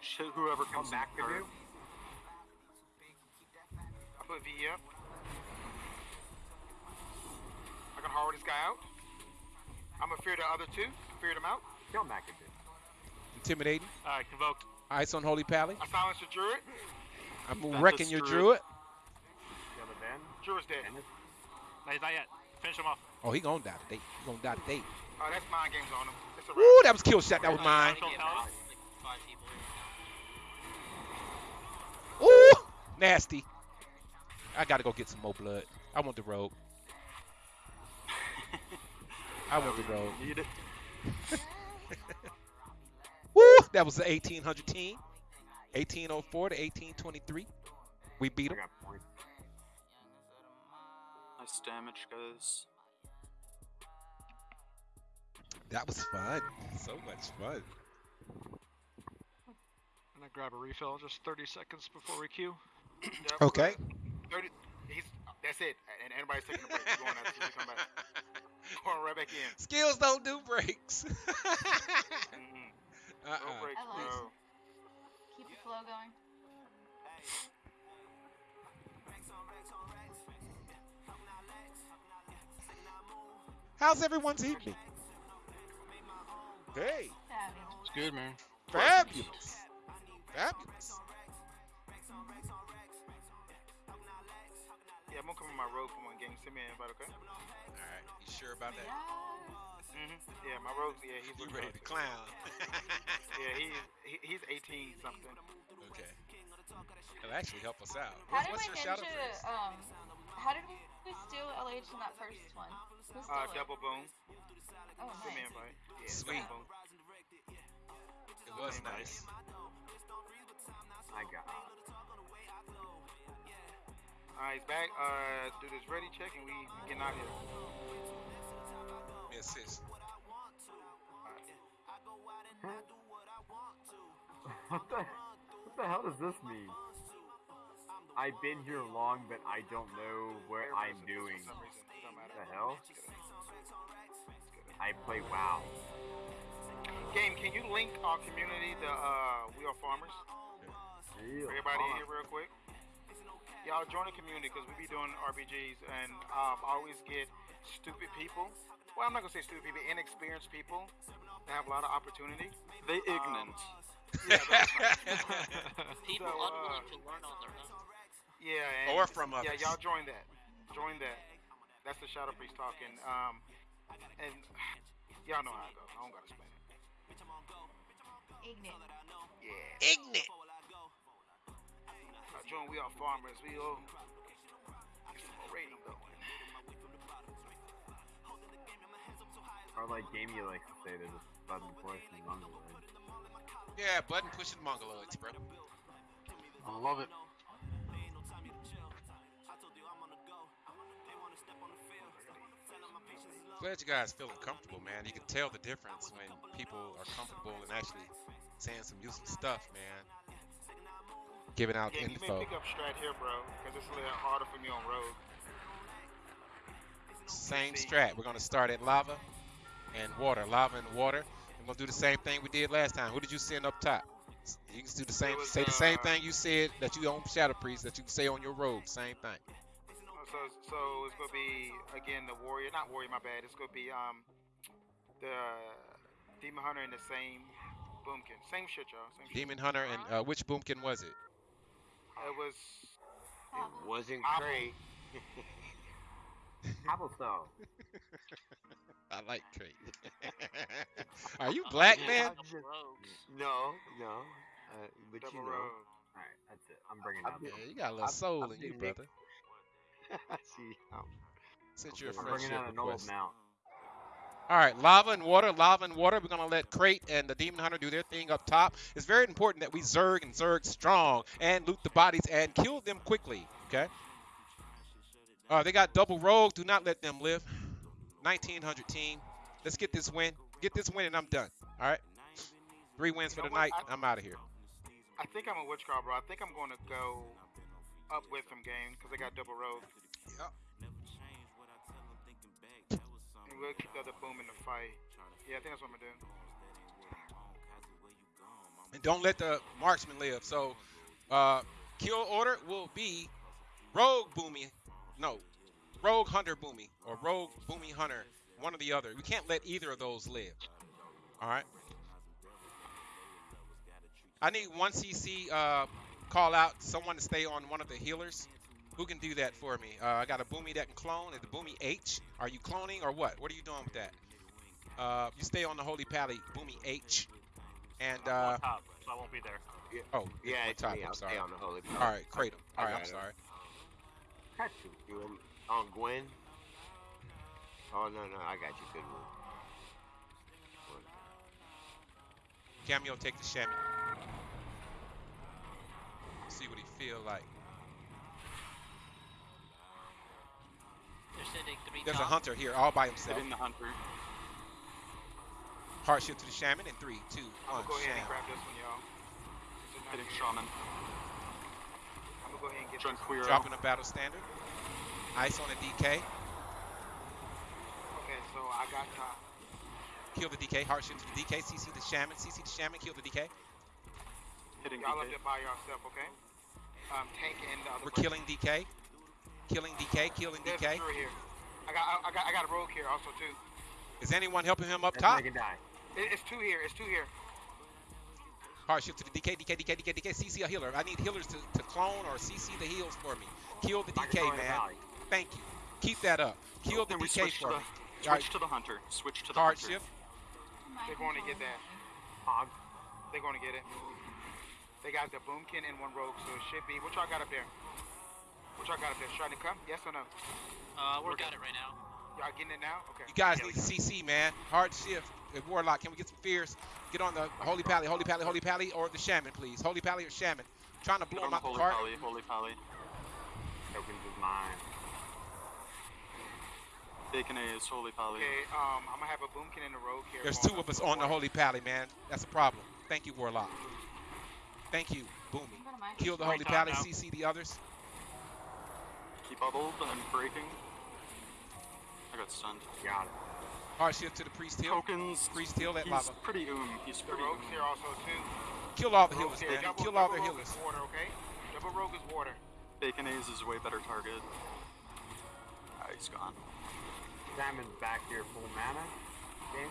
S7: Shit, whoever
S8: Come
S7: comes
S8: back
S7: in
S8: to you.
S5: I put V up. I can hard this guy out. I'm gonna fear the other two. Fear them out.
S8: Kill him back to you.
S1: Intimidating.
S9: All right, convoked.
S1: Ice on Holy Pally.
S5: I silenced the druid.
S1: I'm
S7: That
S1: wrecking
S7: is
S1: your
S7: true.
S1: druid.
S8: Kill the Ben.
S5: Druid's dead.
S9: No, he's not yet. Finish him off.
S1: Oh, he gonna die today. He gonna die today.
S5: Oh, that's mind games on him. It's a wrap.
S1: Woo, that was kill shot. That was mine.
S6: Yeah,
S9: Control
S6: like five people here right now.
S1: Ooh, nasty. I gotta go get some more blood. I want the rogue. (laughs) I want the rogue. (laughs) Woo, that was the 1800 team. 1804 to 1823. We beat
S8: I
S1: them.
S7: Nice damage, guys.
S1: That was fun. So much fun.
S10: I'm gonna grab a refill just 30 seconds before we queue.
S5: Yep.
S1: Okay.
S5: 30. He's. That's it. And anybody's taking a break. We're going out till we come back. (laughs) Going right back in.
S1: Skills don't do breaks. (laughs)
S5: Mm-mm. Uh-uh. No
S1: uh-uh.
S5: breaks,
S3: I
S5: bro.
S3: Keep the flow going.
S1: How's everyone's evening? Hey,
S3: Fabulous.
S2: It's good, man.
S1: fabulous. Fabulous.
S5: I'm gonna come on my road for one game. Send me an invite, okay?
S1: All right, you sure about that?
S3: Yes.
S5: Mm-hmm. Yeah, my rogue's. Yeah, he's
S1: You ready to clown? (laughs)
S5: Yeah, he's he, he's 18 something.
S1: okay. It'll actually help us out.
S3: How
S1: What's,
S3: did
S1: what's
S3: we
S1: your shadow
S3: ninja,
S1: phrase?
S3: um, how did we steal LH in that first one? Who stole
S5: Uh,
S3: it?
S5: double boom.
S3: Oh,
S5: Send me
S3: nice.
S5: an invite. Yeah,
S1: Sweet.
S5: double boom.
S1: It was nice.
S8: I got.
S5: Alright, he's back. Uh, do this ready check and we getting out of here.
S1: Me assist.
S8: what the? What the hell does this mean? I've been here long, but I don't know what I'm doing.
S5: for some reason. Don't matter.
S8: The hell? I play WoW.
S5: Game, can you link our community to uh, We Are Farmers?
S8: Real
S5: Everybody in here real quick. Y'all join the community because we be doing RBGs and um, I always get stupid people. Well, I'm not gonna say stupid people, inexperienced people that have a lot of opportunity.
S7: They
S5: Um,
S7: ignorant.
S5: Yeah. (laughs)
S6: People
S5: So, uh,
S6: unwilling to learn on their own.
S5: Yeah, and
S1: Or from
S5: us.
S1: yeah,
S5: y'all join that. Join that. That's the Shadow Priest talking. Um, and (sighs) y'all know how it goes. I don't gotta explain it.
S3: Ignorant.
S5: Yeah.
S1: Ignorant.
S5: Joan, we are farmers. We all get some more rating going.
S8: Or like Gamey likes to say, there's a button pushing mongoloid.
S1: Yeah, button pushing mongoloids, bro.
S2: I love it.
S1: Glad you guys feeling comfortable, man. You can tell the difference when people are comfortable and actually saying some useful stuff, man. Giving out
S5: Yeah, you may
S1: info.
S5: pick up strat here, bro, because it's a little harder for me on road.
S1: Same strat. We're gonna start at lava and water. Lava and water. We're gonna do the same thing we did last time. Who did you send up top? You can do the same.
S5: was,
S1: say the same
S5: uh,
S1: thing you said that you on Shadow Priest that you can say on your road. Same thing.
S5: So, so it's gonna be again the warrior, not warrior, my bad. It's gonna be um the demon hunter in the same boomkin, same shit, y'all. Same shit.
S1: Demon Hunter and uh, which boomkin was it?
S5: It was
S3: It
S4: Wasn't
S5: Apple.
S4: great. (laughs)
S8: Cobblestone.
S1: I like Trey. (laughs) Are you black, man?
S6: double rogues.
S4: No, no. Uh, but
S5: double
S4: you know.
S5: rogue.
S8: Alright, that's it. I'm bringing
S4: I'm
S8: out
S1: Yeah, you got a little
S4: I'm-
S1: soul
S4: I'm
S1: in you,
S4: being Nick.
S1: brother. (laughs)
S4: See, um,
S1: Since you're a
S8: I'm bringing
S1: friendship
S8: out an old mount.
S1: All right, lava and water, lava and water. We're gonna let Crate and the Demon Hunter do their thing up top. It's very important that we zerg and zerg strong and loot the bodies and kill them quickly. Okay. Uh, they got double rogue. Do not let them live. 1900 team. Let's get this win. Get this win and I'm done. All right. Three wins for
S5: You
S1: the
S5: what?
S1: night.
S5: I-
S1: I'm out of here.
S5: I think I'm a witch card, bro. I think I'm gonna go up with them game because they got double rogue.
S1: Yep.
S5: And we'll keep the other boom in the fight. Yeah, I think that's what I'm gonna do.
S1: and don't let the marksman live. So, uh, kill order will be Rogue Boomy, no, Rogue Hunter Boomy or Rogue Boomy Hunter, one or the other. We can't let either of those live. All right. I need one CC uh, call out someone to stay on one of the healers. Who can do that for me? Uh, I got a Boomy that can clone. Is the Boomy H? Are you cloning or what? What are you doing with that? Uh, you stay on the Holy Pally, Boomy H. And
S9: I'm
S1: uh,
S9: top, so I won't be there.
S1: oh,
S4: yeah,
S1: on
S4: it's
S1: top.
S4: me.
S1: I'm
S4: I'll
S1: sorry.
S4: stay on the holy.
S1: All right, Kratom. All right, I'm
S4: it.
S1: sorry.
S8: Got you.
S4: You want on Gwen? Oh no no, I got you. Good one.
S1: Cameo, take the shammy. See what he feel like.
S6: They're
S1: There's a hunter here, all by himself.
S7: In the hunter.
S1: Hardship to the shaman in three, two,
S5: I'm gonna go ahead and grab this one, y'all. This is
S7: Hitting shaman.
S5: I'm gonna go ahead and get this.
S7: Junquiro.
S1: Dropping a battle standard. Ice on the DK.
S5: Okay, so I got top.
S1: Kill the DK. Hardship to the DK. CC the shaman. CC the shaman. Kill the DK.
S7: Hitting
S5: Y'all up
S7: DK.
S5: there by yourself, okay? Um, tank and the other.
S1: We're
S5: person.
S1: killing DK. Killing DK. Killing
S5: There's
S1: DK.
S5: here. I got, I, I got, I got a rogue here also too.
S1: Is anyone helping him up
S8: Let's
S1: top?
S8: it die.
S5: It's two here. It's two here.
S1: Hard shift to the DK. DK. DK. DK. DK. CC a healer. I need healers to, to clone or CC the heals for me. Kill the DK, man. Thank you. Keep that up. Kill the DK
S7: switch to
S1: for
S7: the
S1: me.
S7: switch
S1: Alright.
S7: to the hunter? Switch to the
S1: Hard
S7: hunter.
S1: shift.
S5: They're going to get that.
S8: Hog.
S5: They're going to get it. They got the boomkin and one rogue, so it should be. What y'all got up there? What y'all got up there? Trying to come? Yes or no?
S6: Uh, we're got it right now.
S5: Y'all getting it now? Okay.
S1: You guys
S9: Yeah,
S1: need to CC, man. Hard shift. Warlock, can we get some fears? Get on the Holy Pally, Holy Pally, Holy Pally, or the Shaman, please. Holy Pally or Shaman. trying to
S7: Get
S1: blow
S7: on
S1: him out the
S7: holy pally. Holy pally.
S8: Tokens is mine.
S7: Bacon A is holy pally.
S5: Okay, um, I'm gonna have a boomkin in the rogue here.
S1: There's two of us on the. Holy Pally, man. That's a problem. Thank you, Warlock. Thank you, Boomy.
S3: Go to my
S1: Kill the Holy Pally. CC the others.
S7: Keep bubbled and breaking. I got stunned.
S8: Got it.
S1: Hard shift to the Priest Hill.
S7: Tokens.
S1: Priest Hill at
S7: He's
S1: lava.
S7: pretty oom. He's
S5: The
S7: pretty
S5: rogues
S7: oom.
S5: here also too.
S1: Kill all the
S5: Rogues
S1: healers,
S5: here.
S1: man.
S5: Double,
S1: Kill all
S5: double
S1: their
S5: rogue
S1: healers.
S5: is water, okay? Double rogue is water.
S7: Bacon A's is way better target. Ah, he's gone.
S8: Salmon's back here full mana. Okay.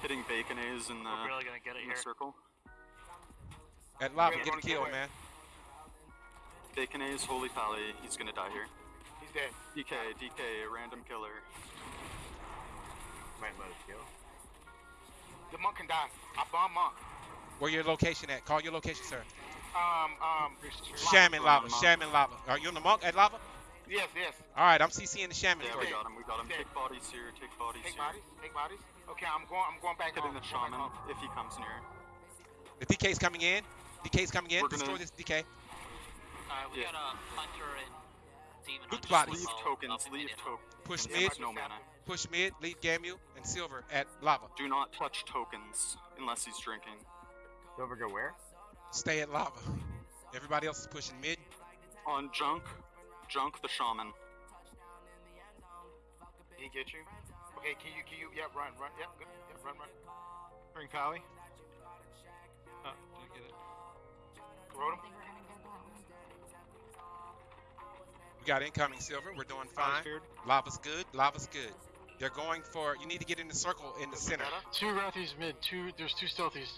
S7: Hitting Bacon A's in the,
S9: We're really gonna get it
S7: in the circle.
S1: At lava, get a
S5: wanna
S1: kill,
S5: kill it.
S1: man.
S7: Bacon A's holy pally. He's gonna die here.
S5: He's dead.
S7: DK, DK, random killer.
S8: Might let us kill.
S5: The monk can die. I bomb monk.
S1: Where your location at? Call your location, sir.
S5: Um, um.
S1: Shaman lava.
S7: Lava.
S1: Shaman lava. Are you in the monk at lava?
S5: Yes, yes.
S1: All right, I'm CCing the shaman
S7: Yeah, we got him. We got him.
S5: Okay.
S7: Take bodies here. Take bodies
S5: Take
S7: here.
S5: bodies. Take bodies. Okay, I'm going. I'm going back
S7: Hitting the shaman if he comes near.
S1: The DK's coming in. DK's coming in.
S7: We're gonna-
S1: Destroy this DK.
S6: Alright, we
S7: Yeah.
S6: got a hunter and demon
S1: Loot the.
S7: Leave tokens. Leave
S6: mid.
S7: tokens.
S1: Push
S7: He
S1: mid.
S7: no mana.
S1: Push mid. Lead Gamu and Silver at lava.
S7: Do not touch tokens unless he's drinking.
S8: Silver go where?
S1: Stay at lava. Everybody else is pushing mid.
S7: On junk, junk the shaman.
S5: He get you. Okay, can you, can you, yep, run, run, yep, good, yep, run, run.
S10: Bring Pally. Oh, uh, didn't get it.
S5: Rode
S1: We got incoming Silver. We're doing fine. Lava's good. Lava's good. They're going for. You need to get in the circle in the center.
S2: Two Rathies mid. Two. There's two stealthies.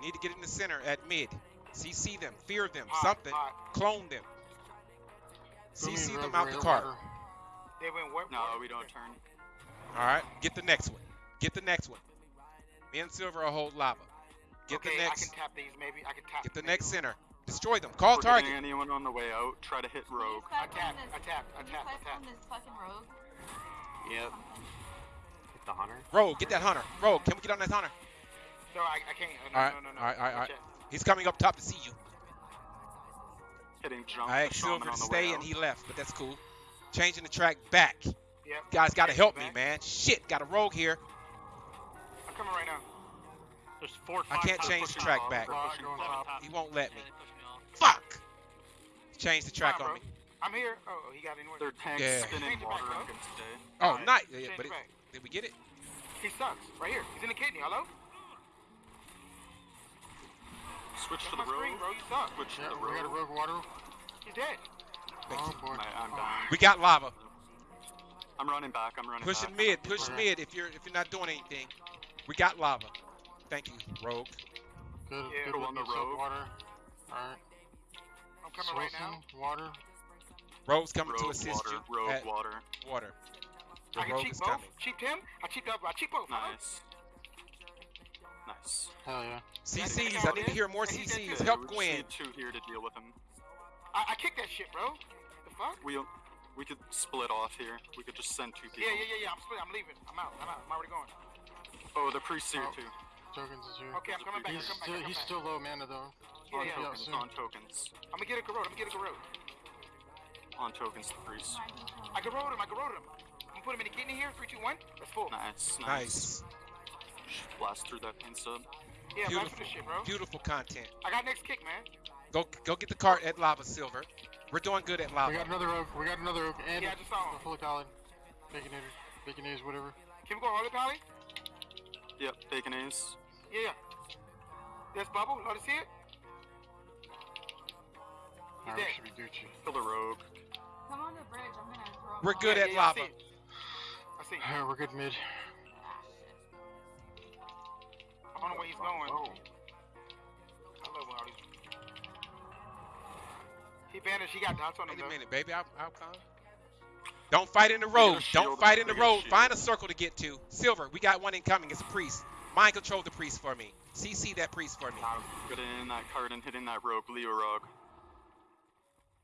S1: You need to get in the center at mid. CC them. Fear them.
S5: Hot,
S1: Something.
S5: hot.
S1: Clone them.
S2: Boomy
S1: CC
S2: Rogue
S1: them out the
S2: Warrior
S1: cart.
S2: Water.
S5: They went what?
S7: No, we don't turn.
S1: All right. Get the next one. Get the next one. Me and Silver will hold lava. Get
S5: okay,
S1: the
S5: I
S1: next.
S5: can tap these maybe. I can tap.
S1: Get the
S5: maybe.
S1: next center. Destroy them. Call
S7: We're
S1: target.
S7: anyone on the way out. Try to hit rogue.
S5: Attack,
S3: cycle
S5: tap,
S3: this-
S5: I tap, I
S3: can you
S5: tap, I
S3: cycle
S5: tap.
S3: this fucking rogue?
S4: Yep.
S3: Something.
S8: It's the hunter.
S1: Rogue, get that hunter. Rogue, can we get on that hunter?
S5: No, I, I can't. No,
S1: All right,
S5: no, no, no.
S1: all right, all right, all
S5: Watch
S1: right.
S5: out.
S1: He's coming up top to see you.
S7: Hitting junk
S1: I
S7: the
S1: asked
S7: shaman
S1: Silver to stay and he left, but that's cool. Changing the track back.
S5: Yep.
S1: Guys, gotta
S5: Change
S1: help
S5: it
S1: me, man. Shit, got a rogue here.
S5: I'm coming right now.
S9: There's four.
S1: I can't change the track
S9: off.
S1: back.
S9: They're
S2: Five
S9: pushing
S2: going
S9: seven
S2: top.
S9: top.
S1: He won't let me.
S6: Yeah, they pushed me off.
S1: Fuck! Change the track
S5: Come
S1: on
S5: on,
S1: me.
S5: I'm here. Oh, he got anywhere.
S7: Their tanks
S1: Yeah.
S7: spinning
S5: Change back,
S7: water
S5: bro.
S7: and can stay.
S1: Oh,
S5: Alright,
S1: nice. Yeah,
S5: change
S1: but
S5: it
S1: it, did we get it?
S5: He sucks. Right here. He's in the kidney. Hello?
S7: Switch to the
S5: my screen,
S7: rogue.
S5: bro. You suck.
S7: Switch to
S2: Yeah,
S7: the
S2: we got a
S7: rogue.
S2: rogue water.
S5: He's dead.
S2: Oh boy.
S7: I, I'm dying.
S1: We got lava.
S7: I'm running back. I'm running
S1: Pushing
S7: back.
S1: mid, push
S2: Alright.
S1: mid if you're if you're not doing anything. We got lava. Thank you, Rogue.
S2: Good.
S5: Yeah.
S2: good
S7: Go
S2: with
S7: on the rogue.
S2: Water. Alright.
S5: I'm coming right now.
S2: Water.
S1: Rogue's coming to assist
S7: water.
S1: you
S7: Rogue
S1: at
S7: water.
S1: water. The
S5: I can
S1: rogue
S5: cheat
S1: is
S5: both.
S1: coming.
S5: Cheat him. I cheat up. I cheat both. hello?
S7: Nice. Nice.
S2: Hell yeah.
S1: CCs, I need to hear more
S5: And
S1: CCs.
S5: good.
S1: Help
S7: we
S1: Gwen.
S7: need two here to deal with him.
S5: I, I kicked that shit, bro. The fuck?
S7: We we could split off here. We could just send two people.
S5: Yeah, yeah, yeah, yeah. I'm split. I'm leaving. I'm out. I'm out. I'm already going.
S7: Oh, the priest's here
S2: Oh.
S7: too.
S2: Tokens is here.
S5: Okay, I'm coming back. I'm
S2: He's
S5: coming back.
S2: still,
S5: I'm
S2: he's
S5: back.
S2: still low mana though.
S5: Yeah,
S7: on
S5: yeah.
S2: yeah,
S7: tokens. On tokens.
S5: I'm gonna get a garrote. I'm gonna get a garrote.
S7: On tokens. The priest.
S3: Might be fine.
S5: I garroted him. I garroted him. I'm gonna put him in the kidney here. Three, two, one. That's full.
S7: Nice. Nice.
S1: Nice.
S7: Blast through that pain sup.
S5: Yeah, blast
S1: Beautiful.
S5: this shit, bro.
S1: Beautiful content.
S5: I got next kick, man.
S1: Go go get the cart at Lava Silver. We're doing good at Lava.
S2: We got another oak. We got another oak. And
S5: Yeah, I just saw him.
S2: a fully pallid. Baconator. Baconator, whatever.
S5: Can we go Holy Pally?
S7: Yep. Bacon Ace.
S5: Yeah, yeah. There's Bubble. Let us see it. He's dead.
S2: should be Gucci.
S7: Kill the rogue.
S3: Come on the bridge. I'm gonna throw. 'em
S1: We're good
S5: Yeah,
S1: at
S5: yeah, yeah, I
S1: lava.
S5: see. I see. it.
S2: We're good mid.
S5: I don't know where he's going.
S2: Oh.
S5: I love all these. He vanished. He got dots on him.
S1: Wait a minute, baby. I'll, I'll come. Don't fight in the
S7: We got a
S1: road. Don't fight in the
S7: we got a
S1: road.
S7: shield.
S1: Find a circle to get to. Silver, we got one incoming. It's a priest. Mind control the priest for me. CC that priest for me.
S7: Getting in that card and hitting that rogue. Leo rogue.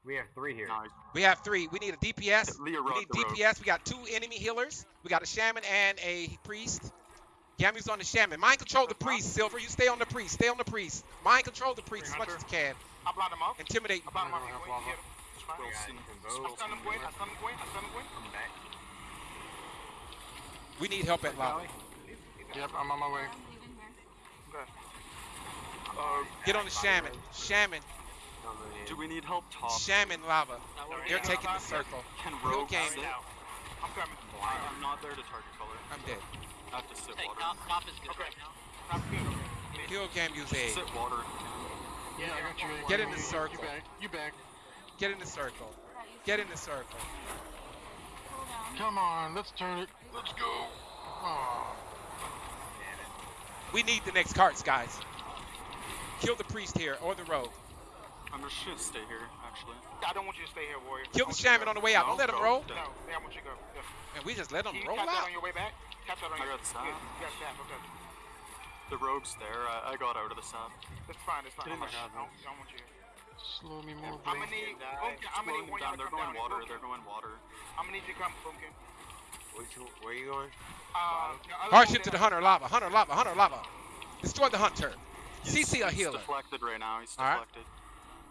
S8: We have three here.
S7: Nice.
S1: We have three. We need a DPS.
S7: Leo
S1: We need
S7: the rogue.
S1: DPS. We got two enemy healers. We got a shaman and a priest. Gamu's on the shaman. Mind control the priest, Silver. You stay on the priest. Stay on the priest. Mind control the priest as much as you can.
S5: I blocked him off.
S1: Intimidate.
S5: I blocked him
S8: back.
S1: We need help at lava.
S2: Yep, I'm on my way.
S3: I'm leaving here.
S5: Uh,
S1: Get on the shaman. Shaman.
S7: Do we need help top?
S1: Shaman lava.
S6: No, we're
S1: They're taking the circle.
S7: Can
S1: Heal
S7: rogue
S1: game.
S7: sit?
S5: I'm coming.
S7: I- I'm not there to target color.
S1: I'm dead.
S7: I have to sit
S6: Hey,
S7: water.
S6: top, top is good
S5: Okay.
S6: right now.
S5: That's good. Okay.
S1: Heal Gamu's aid.
S7: Sit water.
S2: Yeah, I got you.
S1: Get in the circle.
S2: You back. You back.
S1: Get in the circle. Get in the circle.
S2: Come on, let's turn it. Let's go. Oh.
S1: We need the next carts, guys. Kill the priest here or the rogue.
S7: I'm just gonna stay here, actually.
S5: I don't want you to stay here, warrior.
S1: Kill the shaman on the way out. Don't let him roll.
S5: No, yeah, I want you to go. Yeah.
S1: And we just let him
S5: Can you
S1: roll
S5: tap that on your way back? Tap that on
S7: I
S5: your
S7: got that.
S5: Yeah, you got tap, okay.
S7: The rogue's there. I, I got out of the sap.
S5: That's fine. That's fine.
S2: Oh my God,
S5: I don't, I don't want you.
S2: Slow me more,
S5: I'm
S2: bro.
S5: gonna need. I'm gonna need
S7: Slowing
S5: one
S7: down.
S5: y'all
S7: They're going water.
S5: here.
S7: They're going water.
S5: I'm gonna need you to come, Boomkin.
S4: Where you going?
S5: Um, the other
S1: Hardship to the hunter, lava, hunter, lava, hunter, lava. Destroy the hunter. CC a
S7: He's
S1: healer.
S7: deflected right now. He's
S1: Alright.
S7: deflected.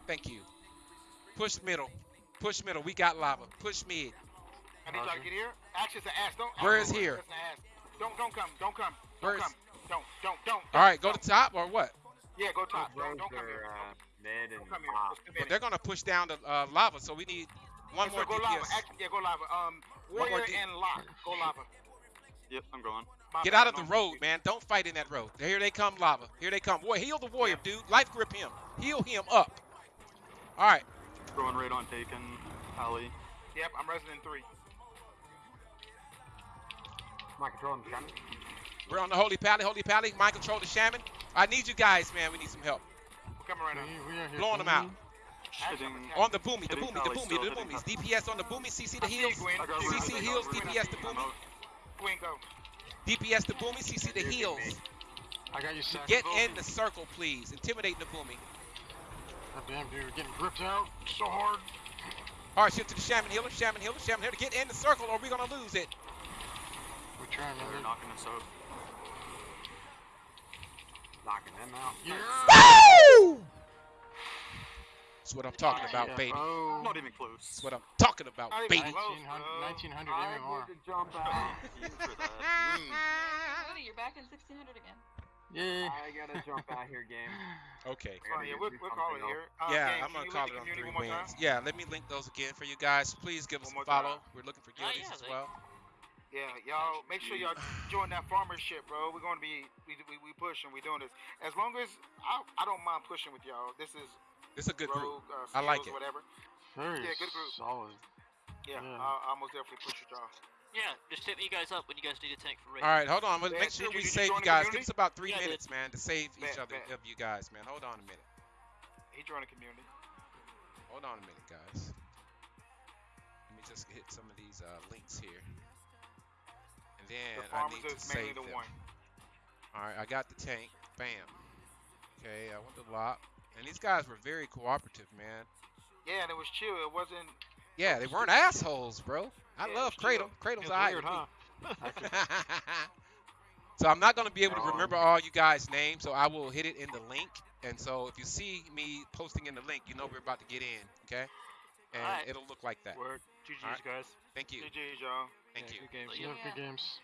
S1: Thank you. Push middle. Push middle. We got lava. Push mid.
S5: I need y'all to get here. Action's an ass. Don't.
S1: Where
S5: action
S1: is here?
S5: That's an ass. Don't don't come. Don't come. Don't
S1: Where is-
S5: come. Don't don't don't.
S1: All right, go
S5: don't.
S1: to top or what?
S5: Yeah, go top.
S8: Rogues
S5: Don't, don't come here.
S8: uh, mid and
S5: Don't come here.
S8: top.
S5: Just come
S1: Well, they're gonna push down the uh, lava, so we need one more
S5: so go lava.
S1: DPS.
S5: Action, yeah, go lava. Um,
S1: One more
S5: warrior
S1: D-
S5: and lock. Go lava.
S7: Yep, I'm going.
S5: My
S1: Get
S5: bad,
S1: out of the
S5: no.
S1: road, man. Don't fight in that road. Here they come, lava. Here they come. Boy, heal the warrior, dude. Life grip him. Heal him up. All right.
S7: Going right on taken. Ali.
S5: Yep, I'm resident three.
S8: My controlling the shaman.
S1: We're on the Holy Pally. Holy Pally. Mind control the shaman. I need you guys, man. We need some help.
S5: We're coming right now.
S2: We, we.
S1: Blowing them out.
S7: Hitting.
S1: On the boomy, the boomy, the boomy, the
S7: hitting
S1: boomies. DPS on the boomy. CC the
S5: I see
S1: heals.
S5: Gwen.
S7: I got
S5: Gwen,
S7: one.
S1: CC
S7: I got
S1: heals. DPS the boomy.
S7: out.
S1: DPS the boomy. CC the heals.
S2: I got you, Sack.
S1: Get in the circle, please. Intimidate the boomy.
S2: God damn, dude, we're getting gripped out so hard.
S1: All right, shift to the shaman healer. Shaman healer. Shaman healer. To get in the circle, or we're gonna lose it.
S2: We're trying, man.
S7: They're knocking us out.
S8: Knocking them out.
S2: Yeah.
S1: That's what I'm talking about,
S2: Yeah,
S1: baby.
S2: bro.
S7: Not even close.
S1: That's what I'm talking about,
S5: Not even
S1: baby.
S5: close,
S2: 1900,
S5: bro.
S2: 1900
S8: I
S2: MMR.
S8: need to jump out. (laughs)
S7: You for that. Mm.
S3: Woody, you're back in 1600 again.
S2: Yeah.
S8: I gotta jump out here, game. (sighs)
S1: Okay.
S5: Oh, yeah, we'll,
S8: do
S5: we'll call it here. Uh,
S1: Yeah,
S5: gang,
S1: I'm gonna call it on three wins. Yeah, let me link those again for you guys. Please give us a follow.
S5: time.
S1: We're looking for
S6: Oh,
S1: guildies
S6: yeah,
S1: as
S6: they-
S1: well.
S5: Yeah, y'all make sure y'all (sighs) join that farmer shit, bro. We're gonna be we we, we pushing, we doing this. As long as I I don't mind pushing with y'all. This is
S1: It's a good
S5: rogue,
S1: group.
S5: uh,
S1: I like it.
S5: Whatever.
S2: Very
S5: Yeah, good group.
S2: solid.
S5: Yeah,
S2: Yeah.
S5: I'll, I'll most definitely push with y'all.
S6: Yeah, just hit me guys up when you guys need a tank for raid.
S1: All right, hold on. Let's make sure we
S5: you- did you
S1: save you guys. Give us about three
S6: Yeah,
S1: minutes, man, to save each other
S5: bet.
S1: of you guys, man. Hold on a minute.
S5: He joined the community.
S1: Hold on a minute, guys. Let me just hit some of these uh, links here. And then
S5: the
S1: I
S5: farmers
S1: need to save
S5: the
S1: them.
S5: one.
S1: All right, I got the tank. Bam. Okay, I went to lock. And these guys were very cooperative, man.
S5: Yeah, and it was chill. It wasn't.
S1: Yeah, they weren't assholes, bro. I
S5: Yeah,
S1: love
S5: Cradle. was chill.
S1: Kratom.
S2: It's weird,
S1: with
S2: huh? (laughs)
S1: so I'm not gonna be able to
S2: Um,
S1: remember all you guys' names, so I will hit it in the link. And so if you see me posting in the link, you know we're about to get in, okay? And
S6: Alright.
S1: it'll look like that.
S9: Word. GG's,
S1: Alright.
S9: guys.
S1: Thank you.
S5: GG's, y'all.
S1: Thank
S2: Yeah,
S1: you.
S2: Good games.
S6: Yeah.
S2: Love good games.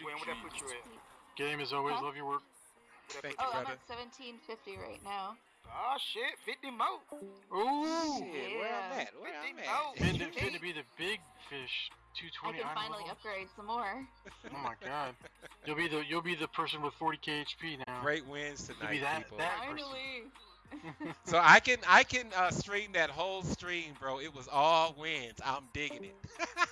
S5: Gwen, what that put you at?
S2: Game as always.
S3: Huh?
S2: Love your work.
S1: Thank
S5: put
S3: Oh,
S1: you,
S3: I'm at 1750 right now.
S5: Oh shit, 50 more.
S2: Ooh.
S1: Shit, where I'm
S3: Yeah.
S1: at? Where I'm
S5: Fifty
S1: at?
S5: votes.
S2: Finna, finna be the big fish.
S3: 220 I
S2: 220
S3: can finally
S2: levels.
S3: upgrade some more.
S2: Oh my god. You'll be the you'll be the person with 40k HP now.
S1: Great wins
S2: You'll
S1: tonight,
S2: be that
S1: people.
S2: that.
S3: Finally. (laughs)
S1: So I can I can uh, stream that whole stream, bro. It was all wins. I'm digging it. (laughs)